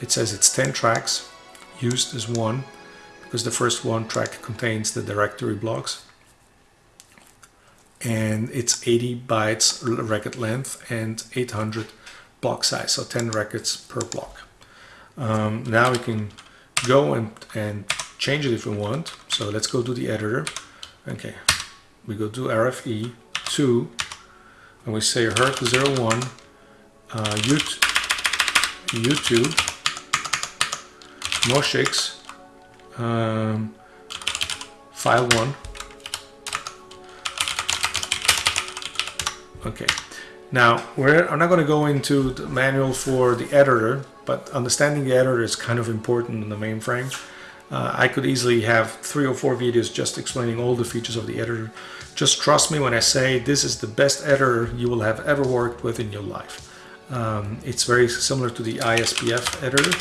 It says it's 10 tracks, used as one, because the first one track contains the directory blocks and it's 80 bytes record length and 800 block size, so 10 records per block. Um, now we can go and, and change it if we want. So let's go to the editor. Okay, we go to RFE 2 and we say HERC01 uh, YouTube Moshix um, file 1 Okay, now we're, I'm not going to go into the manual for the editor, but understanding the editor is kind of important in the mainframe. Uh, I could easily have three or four videos just explaining all the features of the editor. Just trust me when I say this is the best editor you will have ever worked with in your life. Um, it's very similar to the ISPF editor.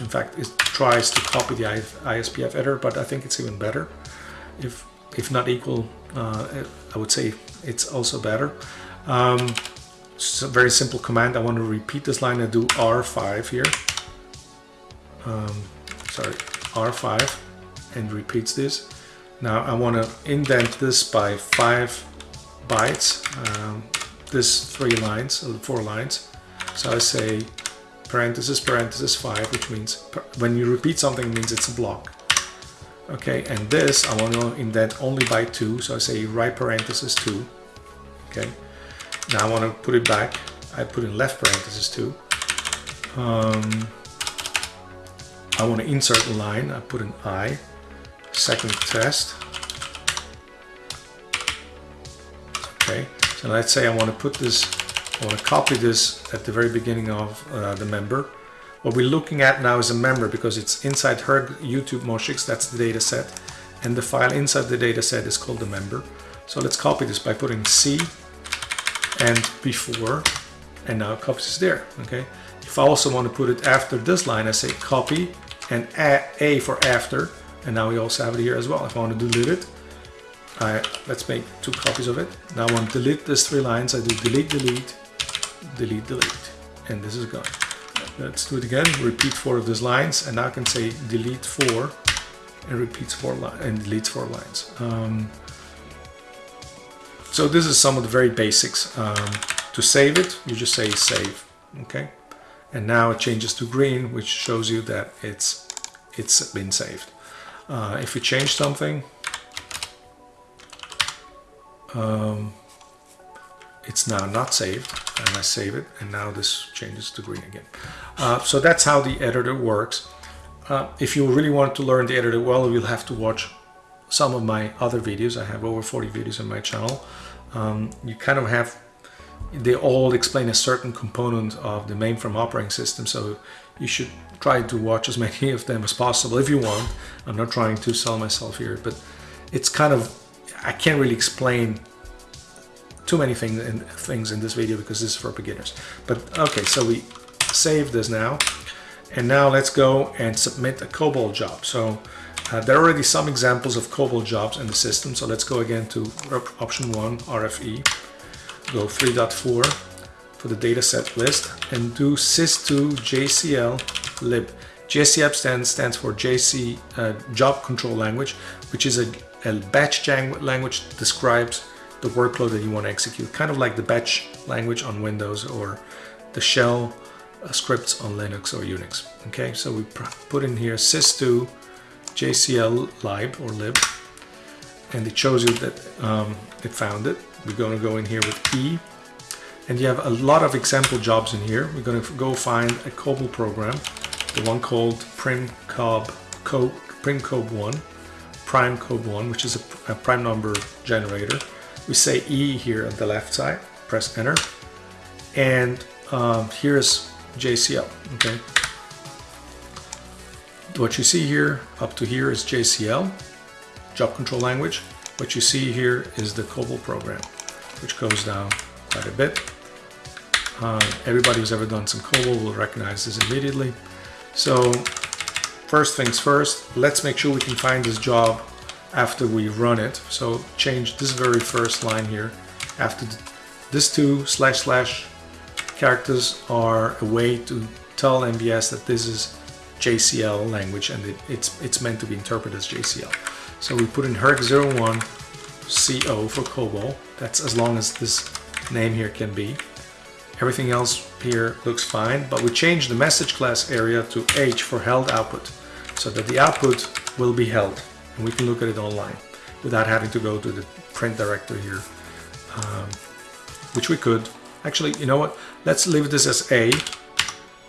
In fact, it tries to copy the ISPF editor, but I think it's even better. If, if not equal, uh, I would say it's also better. Um, it's a very simple command. I want to repeat this line. I do R5 here. Um, sorry, R5 and repeats this. Now I want to indent this by five bytes. Um, this three lines, or four lines. So I say parenthesis, parenthesis five, which means when you repeat something, means it's a block. Okay, and this I want to indent only by two. So I say right parenthesis two. Okay. Now I want to put it back. I put in left parenthesis two. Um, I want to insert a line. I put an I. Second test. Okay. So let's say I want to put this, I want to copy this at the very beginning of uh, the member. What we're looking at now is a member because it's inside her YouTube Moshix, that's the data set. And the file inside the data set is called the member. So let's copy this by putting C and before and now copies is there okay if I also want to put it after this line I say copy and a, for after and now we also have it here as well. If I want to delete it I let's make two copies of it. Now I want to delete these three lines. I do delete delete delete delete. And this is gone. Let's do it again. Repeat four of these lines. And now I can say delete four and repeats four lines and deletes four lines. Um, so this is some of the very basics. Um, to save it, you just say save, okay? And now it changes to green, which shows you that it's it's been saved. Uh, if we change something, um, it's now not saved, and I save it, and now this changes to green again. Uh, so that's how the editor works. Uh, if you really want to learn the editor well, you'll have to watch some of my other videos. I have over 40 videos on my channel. Um, you kind of have, they all explain a certain component of the mainframe operating system. So you should try to watch as many of them as possible if you want. I'm not trying to sell myself here, but it's kind of, I can't really explain too many things in, things in this video because this is for beginners. But okay, so we save this now. And now let's go and submit a COBOL job. So uh, there are already some examples of COBOL jobs in the system, so let's go again to option 1, RFE, go 3.4 for the dataset list, and do sys2 JCL lib. JCL stands, stands for JC uh, Job Control Language, which is a, a batch language that describes the workload that you want to execute, kind of like the batch language on Windows or the shell uh, scripts on Linux or Unix. Okay, so we put in here sys2 JCL lib or lib and it shows you that um, it found it. We're going to go in here with E and you have a lot of example jobs in here. We're going to go find a COBOL program, the one called primcob, co, primcob1, primecob1, which is a, a prime number generator. We say E here on the left side, press enter, and um, here's JCL, okay? What you see here up to here is JCL, job control language. What you see here is the COBOL program, which goes down quite a bit. Uh, everybody who's ever done some COBOL will recognize this immediately. So first things first, let's make sure we can find this job after we run it. So change this very first line here. After this two slash slash characters are a way to tell MVS that this is JCL language and it, it's, it's meant to be interpreted as JCL. So we put in HERC01 CO for COBOL. That's as long as this name here can be. Everything else here looks fine, but we change the message class area to H for held output so that the output will be held and we can look at it online without having to go to the print directory here, um, which we could. Actually, you know what? Let's leave this as A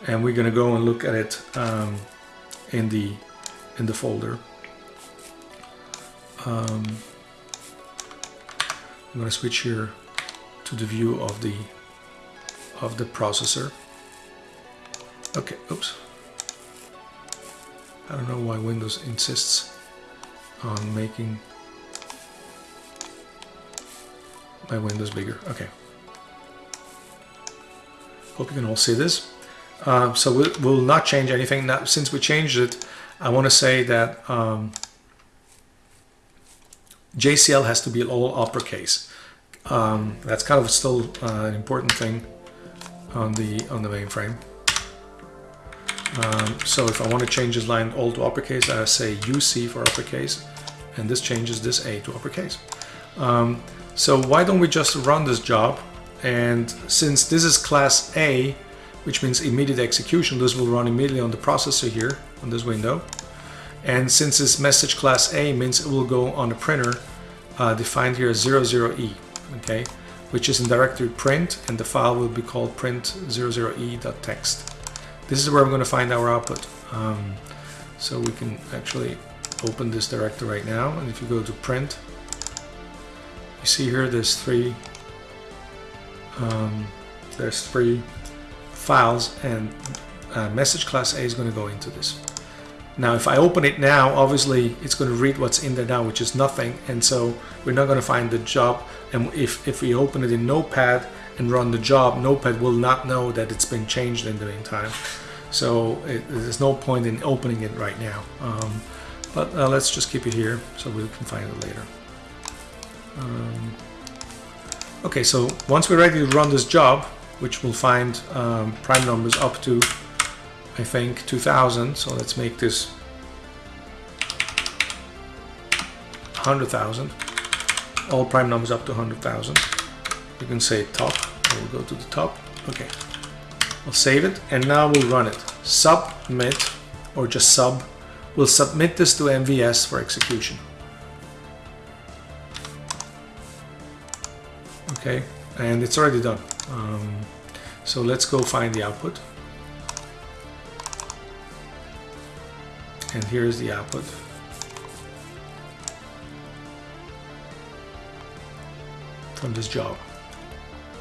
and we're gonna go and look at it um, in the in the folder. Um, I'm gonna switch here to the view of the of the processor. Okay, oops. I don't know why Windows insists on making my windows bigger. Okay. Hope you can all see this. Um, so we'll, we'll, not change anything. Now, since we changed it, I want to say that um, JCL has to be all uppercase. Um, that's kind of still uh, an important thing on the on the mainframe. Um, so if I want to change this line all to uppercase, I say UC for uppercase, and this changes this A to uppercase. Um, so why don't we just run this job? And since this is class A, which means immediate execution, this will run immediately on the processor here on this window. And since this message class A means it will go on the printer uh, defined here as 00E, okay, which is in directory print, and the file will be called print00e.txt. This is where I'm going to find our output. Um, so we can actually open this directory right now, and if you go to print, you see here there's three um, there's three files, and uh, message class A is going to go into this. Now if I open it now, obviously it's going to read what's in there now, which is nothing, and so we're not going to find the job. And if, if we open it in Notepad and run the job, Notepad will not know that it's been changed in the meantime. So it, there's no point in opening it right now. Um, but uh, let's just keep it here so we can find it later. Um, okay, so once we're ready to run this job, which will find um, prime numbers up to I think 2000 so let's make this 100,000 all prime numbers up to 100,000 you can say top we'll go to the top. Okay. We'll save it and now we'll run it. Submit or just sub. We'll submit this to MVS for execution. Okay and it's already done. Um, so let's go find the output. And here's the output. From this job.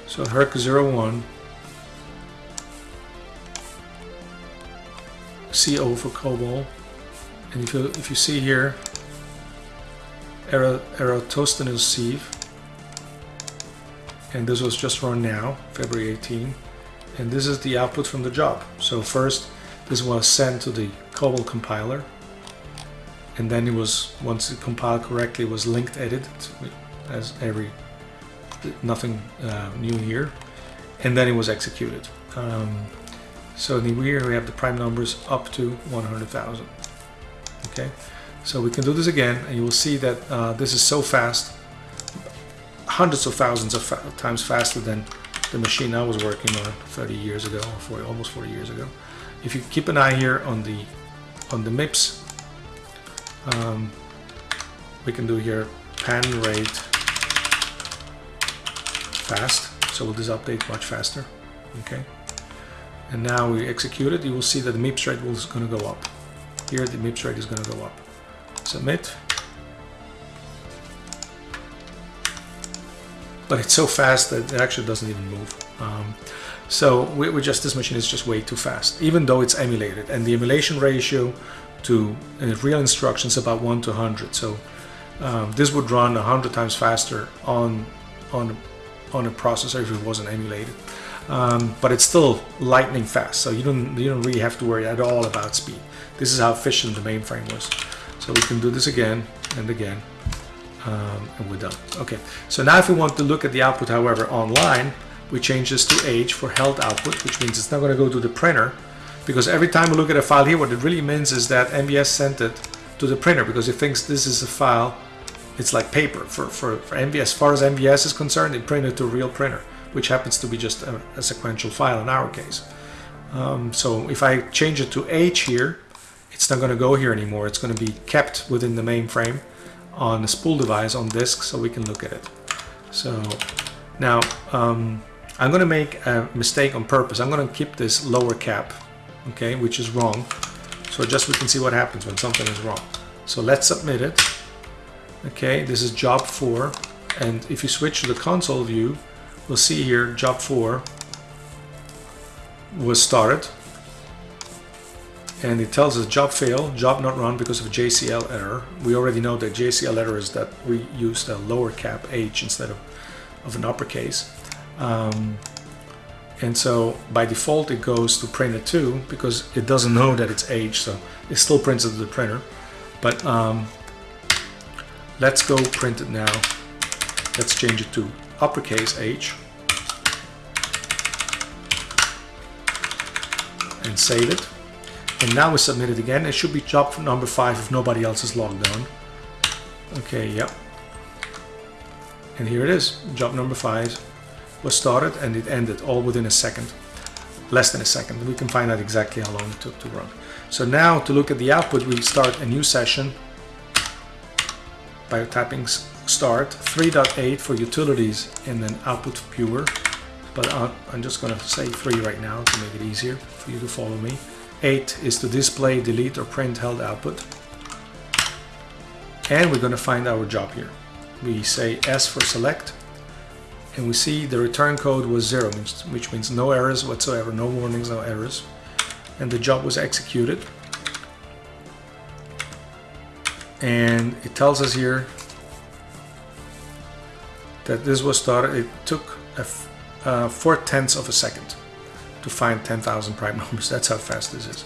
So HERC01 CO for COBOL and if you if you see here Eratosthenes sieve. And this was just run now February 18 and this is the output from the job. So first this was sent to the COBOL compiler. And then it was once it compiled correctly it was linked edited as every nothing uh, new here. And then it was executed. Um, so in the here we have the prime numbers up to 100,000 okay? So we can do this again and you will see that uh, this is so fast hundreds of thousands of fa times faster than the machine I was working on 30 years ago or 40, almost 40 years ago. If you keep an eye here on the on the MIPS um, we can do here pan rate fast so this update much faster okay? And now we execute it you will see that the MIPS rate is going to go up. Here the MIPS rate is going to go up. Submit. But it's so fast that it actually doesn't even move. Um, so we, we, just this machine is just way too fast, even though it's emulated, and the emulation ratio to uh, real instructions about one to hundred. So um, this would run a hundred times faster on on on a processor if it wasn't emulated. Um, but it's still lightning fast, so you don't you don't really have to worry at all about speed. This is how efficient the mainframe was. So we can do this again and again, um, and we're done. Okay, so now if we want to look at the output, however, online, we change this to H for held output, which means it's not going to go to the printer because every time we look at a file here, what it really means is that MVS sent it to the printer because it thinks this is a file, it's like paper. For, for, for MVS, as far as MVS is concerned, it printed to a real printer, which happens to be just a, a sequential file in our case. Um, so if I change it to H here, it's not going to go here anymore. It's going to be kept within the mainframe on a spool device on disk so we can look at it. So now, um, I'm going to make a mistake on purpose. I'm going to keep this lower cap, okay, which is wrong. So just we can see what happens when something is wrong. So let's submit it. Okay, this is job 4. And if you switch to the console view, we'll see here job 4 was started. And it tells us job failed, job not run because of JCL error. We already know that JCL error is that we used a lower cap H instead of, of an uppercase. Um, and so by default it goes to printer 2 because it doesn't know that it's H so it still prints it to the printer but um, let's go print it now let's change it to uppercase H and save it. And now we submit it again. It should be job number five if nobody else is logged on. Okay, yep. And here it is. Job number five was started and it ended all within a second. Less than a second. We can find out exactly how long it took to run. So now to look at the output, we start a new session by tapping start 3.8 for utilities and then output viewer but I'm just going to say 3 right now to make it easier for you to follow me. 8 is to display delete or print held output. And we're going to find our job here. We say S for select and we see the return code was 0 which means no errors whatsoever no warnings no errors. And the job was executed and it tells us here that this was started it took a uh, four tenths of a second to find 10,000 prime numbers. That's how fast this is.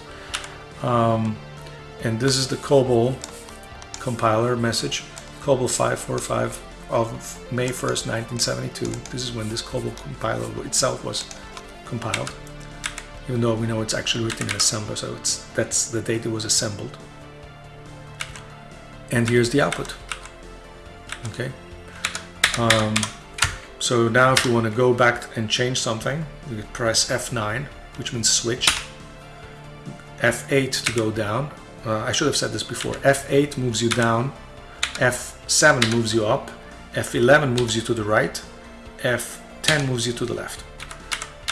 Um, and this is the COBOL compiler message COBOL 545 of May 1st 1972 this is when this COBOL compiler itself was compiled. Even though we know it's actually written in assembler so it's that's the date it was assembled and here's the output. Okay? Um, so now if you want to go back and change something you press F9 which means switch. F8 to go down. Uh, I should have said this before. F8 moves you down. F7 moves you up. F11 moves you to the right. F10 moves you to the left.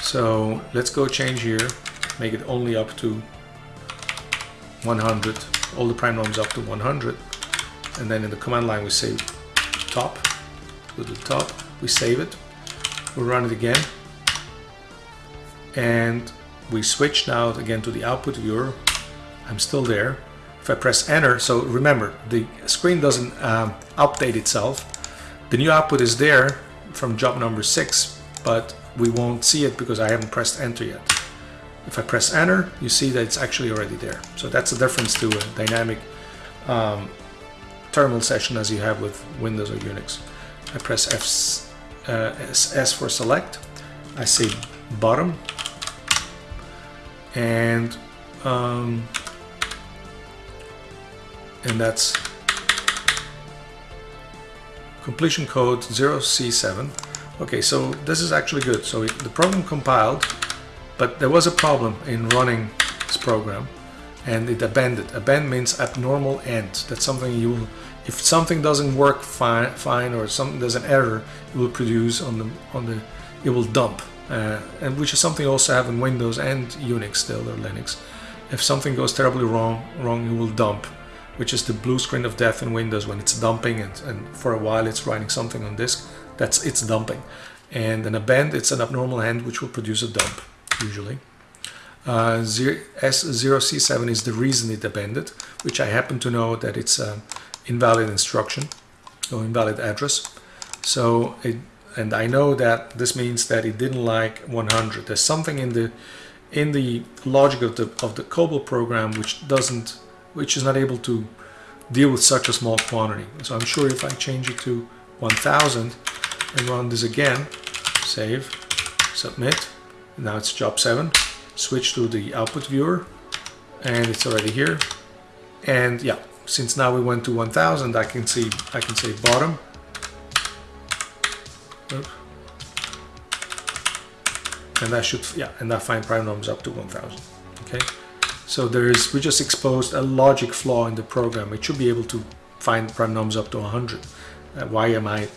So let's go change here. Make it only up to 100 all the prime numbers up to 100 and then in the command line we say top to the top we save it we run it again. And we switch now again to the output viewer I'm still there. If I press enter so remember the screen doesn't um, update itself. The new output is there from job number six but we won't see it because I haven't pressed enter yet. If I press enter you see that it's actually already there. So that's the difference to a dynamic um, terminal session as you have with Windows or Unix. I press F, uh, S, for select, I say bottom, and um, and that's completion code 0C7. Okay, so this is actually good. So it, the program compiled, but there was a problem in running this program and it abended. Abend means abnormal end. That's something you will, if something doesn't work fine, fine or something there's an error, it will produce on the on the, it will dump, uh, and which is something also have in Windows and Unix still or Linux. If something goes terribly wrong, wrong, it will dump, which is the blue screen of death in Windows when it's dumping and, and for a while it's writing something on disk. That's it's dumping, and an abend it's an abnormal end which will produce a dump usually. Uh, S0C7 is the reason it abended, which I happen to know that it's an invalid instruction or invalid address. So it, and I know that this means that it didn't like 100. There's something in the in the logic of the of the COBOL program which doesn't, which is not able to deal with such a small quantity. So I'm sure if I change it to 1000 and run this again, save, submit, now it's job 7 switch to the output viewer and it's already here and yeah since now we went to 1000 I can see I can say bottom. Oops. and that should yeah and that find prime numbers up to 1000 okay? So there is we just exposed a logic flaw in the program. It should be able to find prime numbers up to 100 uh, why am I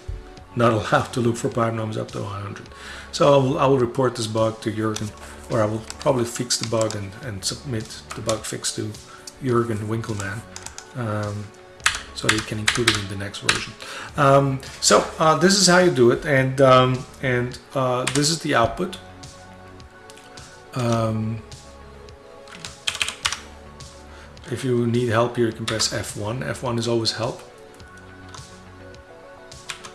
not allowed to look for prime numbers up to 100 so I will, I will report this bug to Jürgen or I will probably fix the bug and, and submit the bug fix to Jürgen Winkelmann um, so you can include it in the next version. Um, so uh, this is how you do it and um, and uh, this is the output. Um, if you need help here you can press F1. F1 is always help.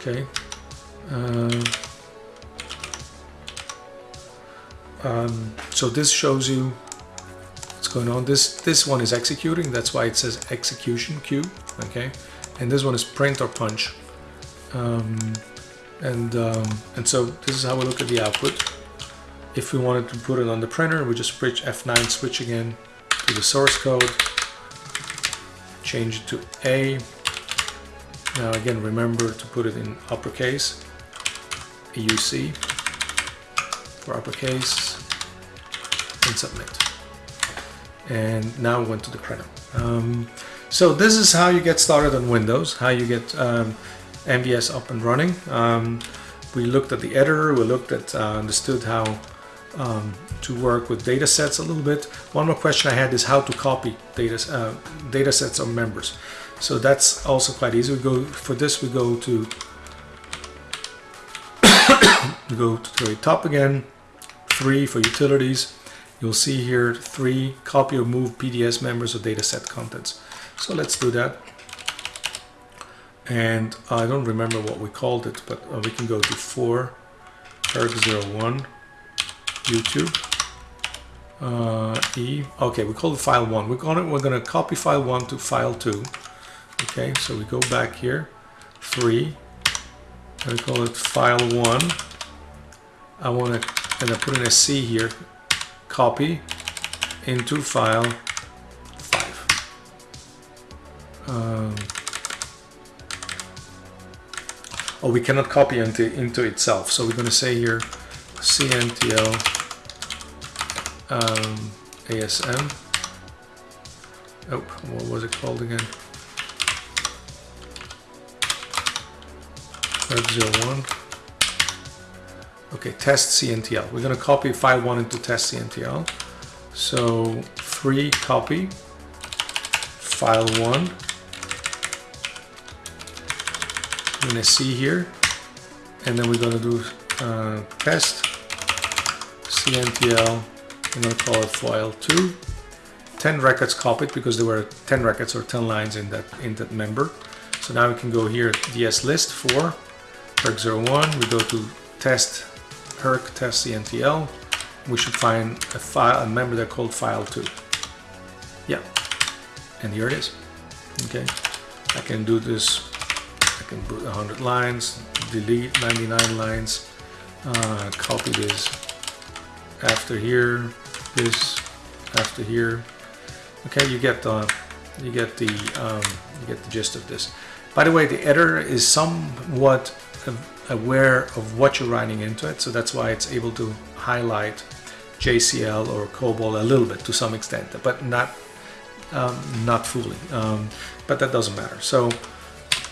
Okay. Uh, so this shows you what's going on. This this one is executing. That's why it says execution queue. Okay, and this one is print or punch. Um, and um, and so this is how we look at the output. if we wanted to put it on the printer, we just switch F9 switch again to the source code, change it to A. Now again, remember to put it in uppercase, UC for uppercase, and submit. And now we went to the printer. Um, so this is how you get started on Windows, how you get um, MVS up and running. Um, we looked at the editor, we looked at, uh, understood how um, to work with data sets a little bit. One more question I had is how to copy data, uh, data sets of members. So that's also quite easy. We go For this we go to we go to the top again, three for utilities. You'll see here three copy or move PDS members or dataset contents. So let's do that. And I don't remember what we called it, but uh, we can go to 4 herc01 YouTube uh, E. Okay, we call it file 1. We're gonna we're gonna copy file 1 to file 2. Okay, so we go back here, 3, and we call it file 1. I want to and I put in a C here, copy into file 5. Um, oh, we cannot copy into, into itself. So we're going to say here CNTL um, ASM. Oh, what was it called again? Web 01. Okay, test CNTL. We're going to copy file 1 into test CNTL. So free copy file 1. I'm going to see here. And then we're going to do uh, test CNTL. I'm going to call it file 2. 10 records copied because there were 10 records or 10 lines in that in that member. So now we can go here ds list for herc01. We go to test herc test CNTL. We should find a file, a member there called file2. Yeah, and here it is. Okay, I can do this. I can put 100 lines, delete 99 lines, uh, copy this after here, this after here. Okay, you get the you get the um, you get the gist of this. By the way, the editor is somewhat aware of what you're writing into it. So that's why it's able to highlight JCL or COBOL a little bit to some extent, but not um, not fully. Um, but that doesn't matter. So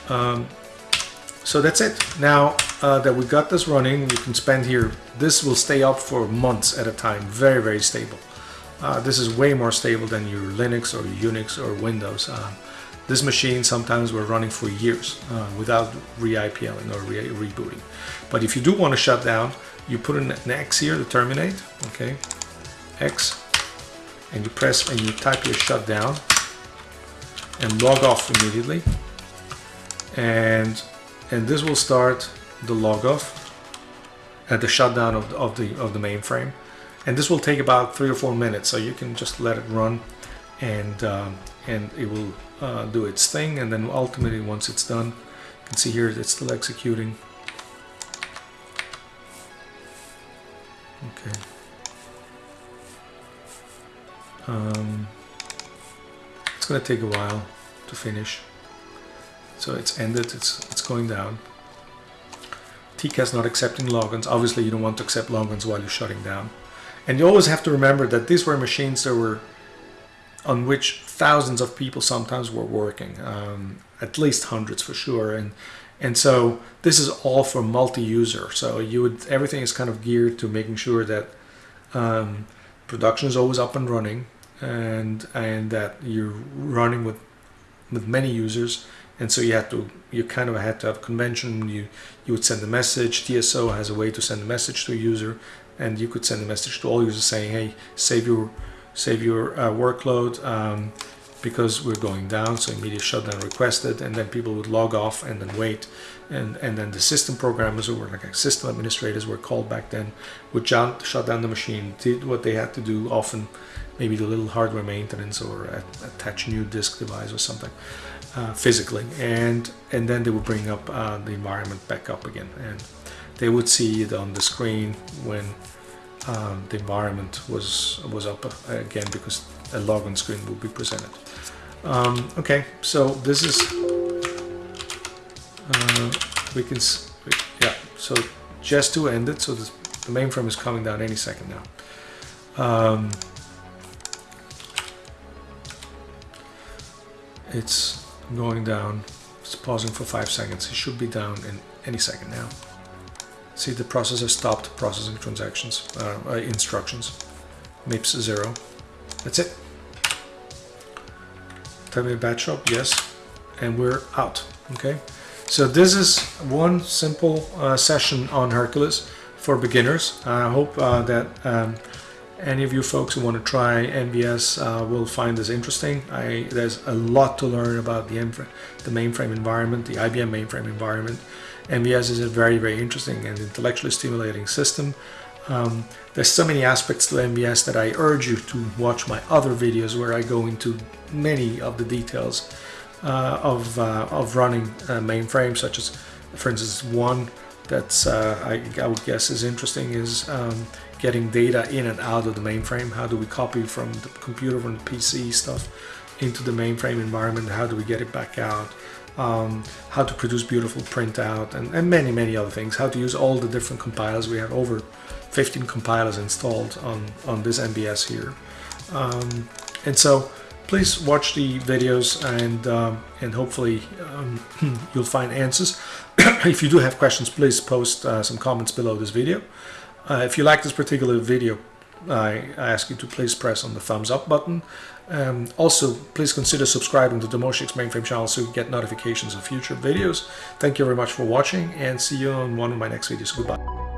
um, so that's it. Now uh, that we got this running, you can spend here. This will stay up for months at a time. Very very stable. Uh, this is way more stable than your Linux or Unix or Windows. Uh, this machine sometimes we're running for years uh, without re-IPLing or re rebooting. But if you do want to shut down, you put an, an X here to terminate, okay, X, and you press and you type your shutdown and log off immediately. And, and this will start the log off at the shutdown of the, of the, of the mainframe. And this will take about three or four minutes, so you can just let it run and, um, and it will uh, do its thing and then ultimately once it's done you can see here it's still executing. Okay. Um, it's gonna take a while to finish. So it's ended it's it's going down. TCAS not accepting logins. Obviously you don't want to accept logins while you're shutting down. And you always have to remember that these were machines that were on which thousands of people sometimes were working, um, at least hundreds for sure. And and so this is all for multi-user. So you would everything is kind of geared to making sure that um, production is always up and running, and and that you're running with with many users. And so you have to you kind of had to have convention. You you would send a message. TSO has a way to send a message to a user, and you could send a message to all users saying, "Hey, save your." Save your uh, workload um, because we're going down so immediate shutdown requested and then people would log off and then wait. And and then the system programmers who were like system administrators were called back then would shut down the machine did what they had to do often maybe the little hardware maintenance or attach new disk device or something uh, physically. And and then they would bring up uh, the environment back up again. And they would see it on the screen when um, the environment was was up uh, again because a login screen will be presented. Um, okay, so this is uh, we can yeah. So just to end it, so the, the mainframe is coming down any second now. Um, it's going down. It's pausing for five seconds. It should be down in any second now. See the processor stopped processing transactions, uh, uh, instructions. MIPS zero. That's it. Tell me batch shop, yes. And we're out, okay? So this is one simple uh, session on Hercules for beginners. I hope uh, that um, any of you folks who want to try MVS uh, will find this interesting. I, there's a lot to learn about the, the mainframe environment, the IBM mainframe environment. MVS is a very, very interesting and intellectually stimulating system. Um, there's so many aspects to MVS that I urge you to watch my other videos where I go into many of the details uh, of, uh, of running a mainframe, such as, for instance, one that's uh, I, I, would guess is interesting is um, getting data in and out of the mainframe. How do we copy from the computer, from the PC stuff into the mainframe environment? How do we get it back out? Um, how to produce beautiful printout, and, and many, many other things. How to use all the different compilers. We have over 15 compilers installed on, on this MVS here. Um, and so please watch the videos and, um, and hopefully um, you'll find answers. if you do have questions, please post uh, some comments below this video. Uh, if you like this particular video, I ask you to please press on the thumbs up button. Um, also, please consider subscribing to the Moshix Mainframe channel so you get notifications of future videos. Thank you very much for watching and see you on one of my next videos. Goodbye.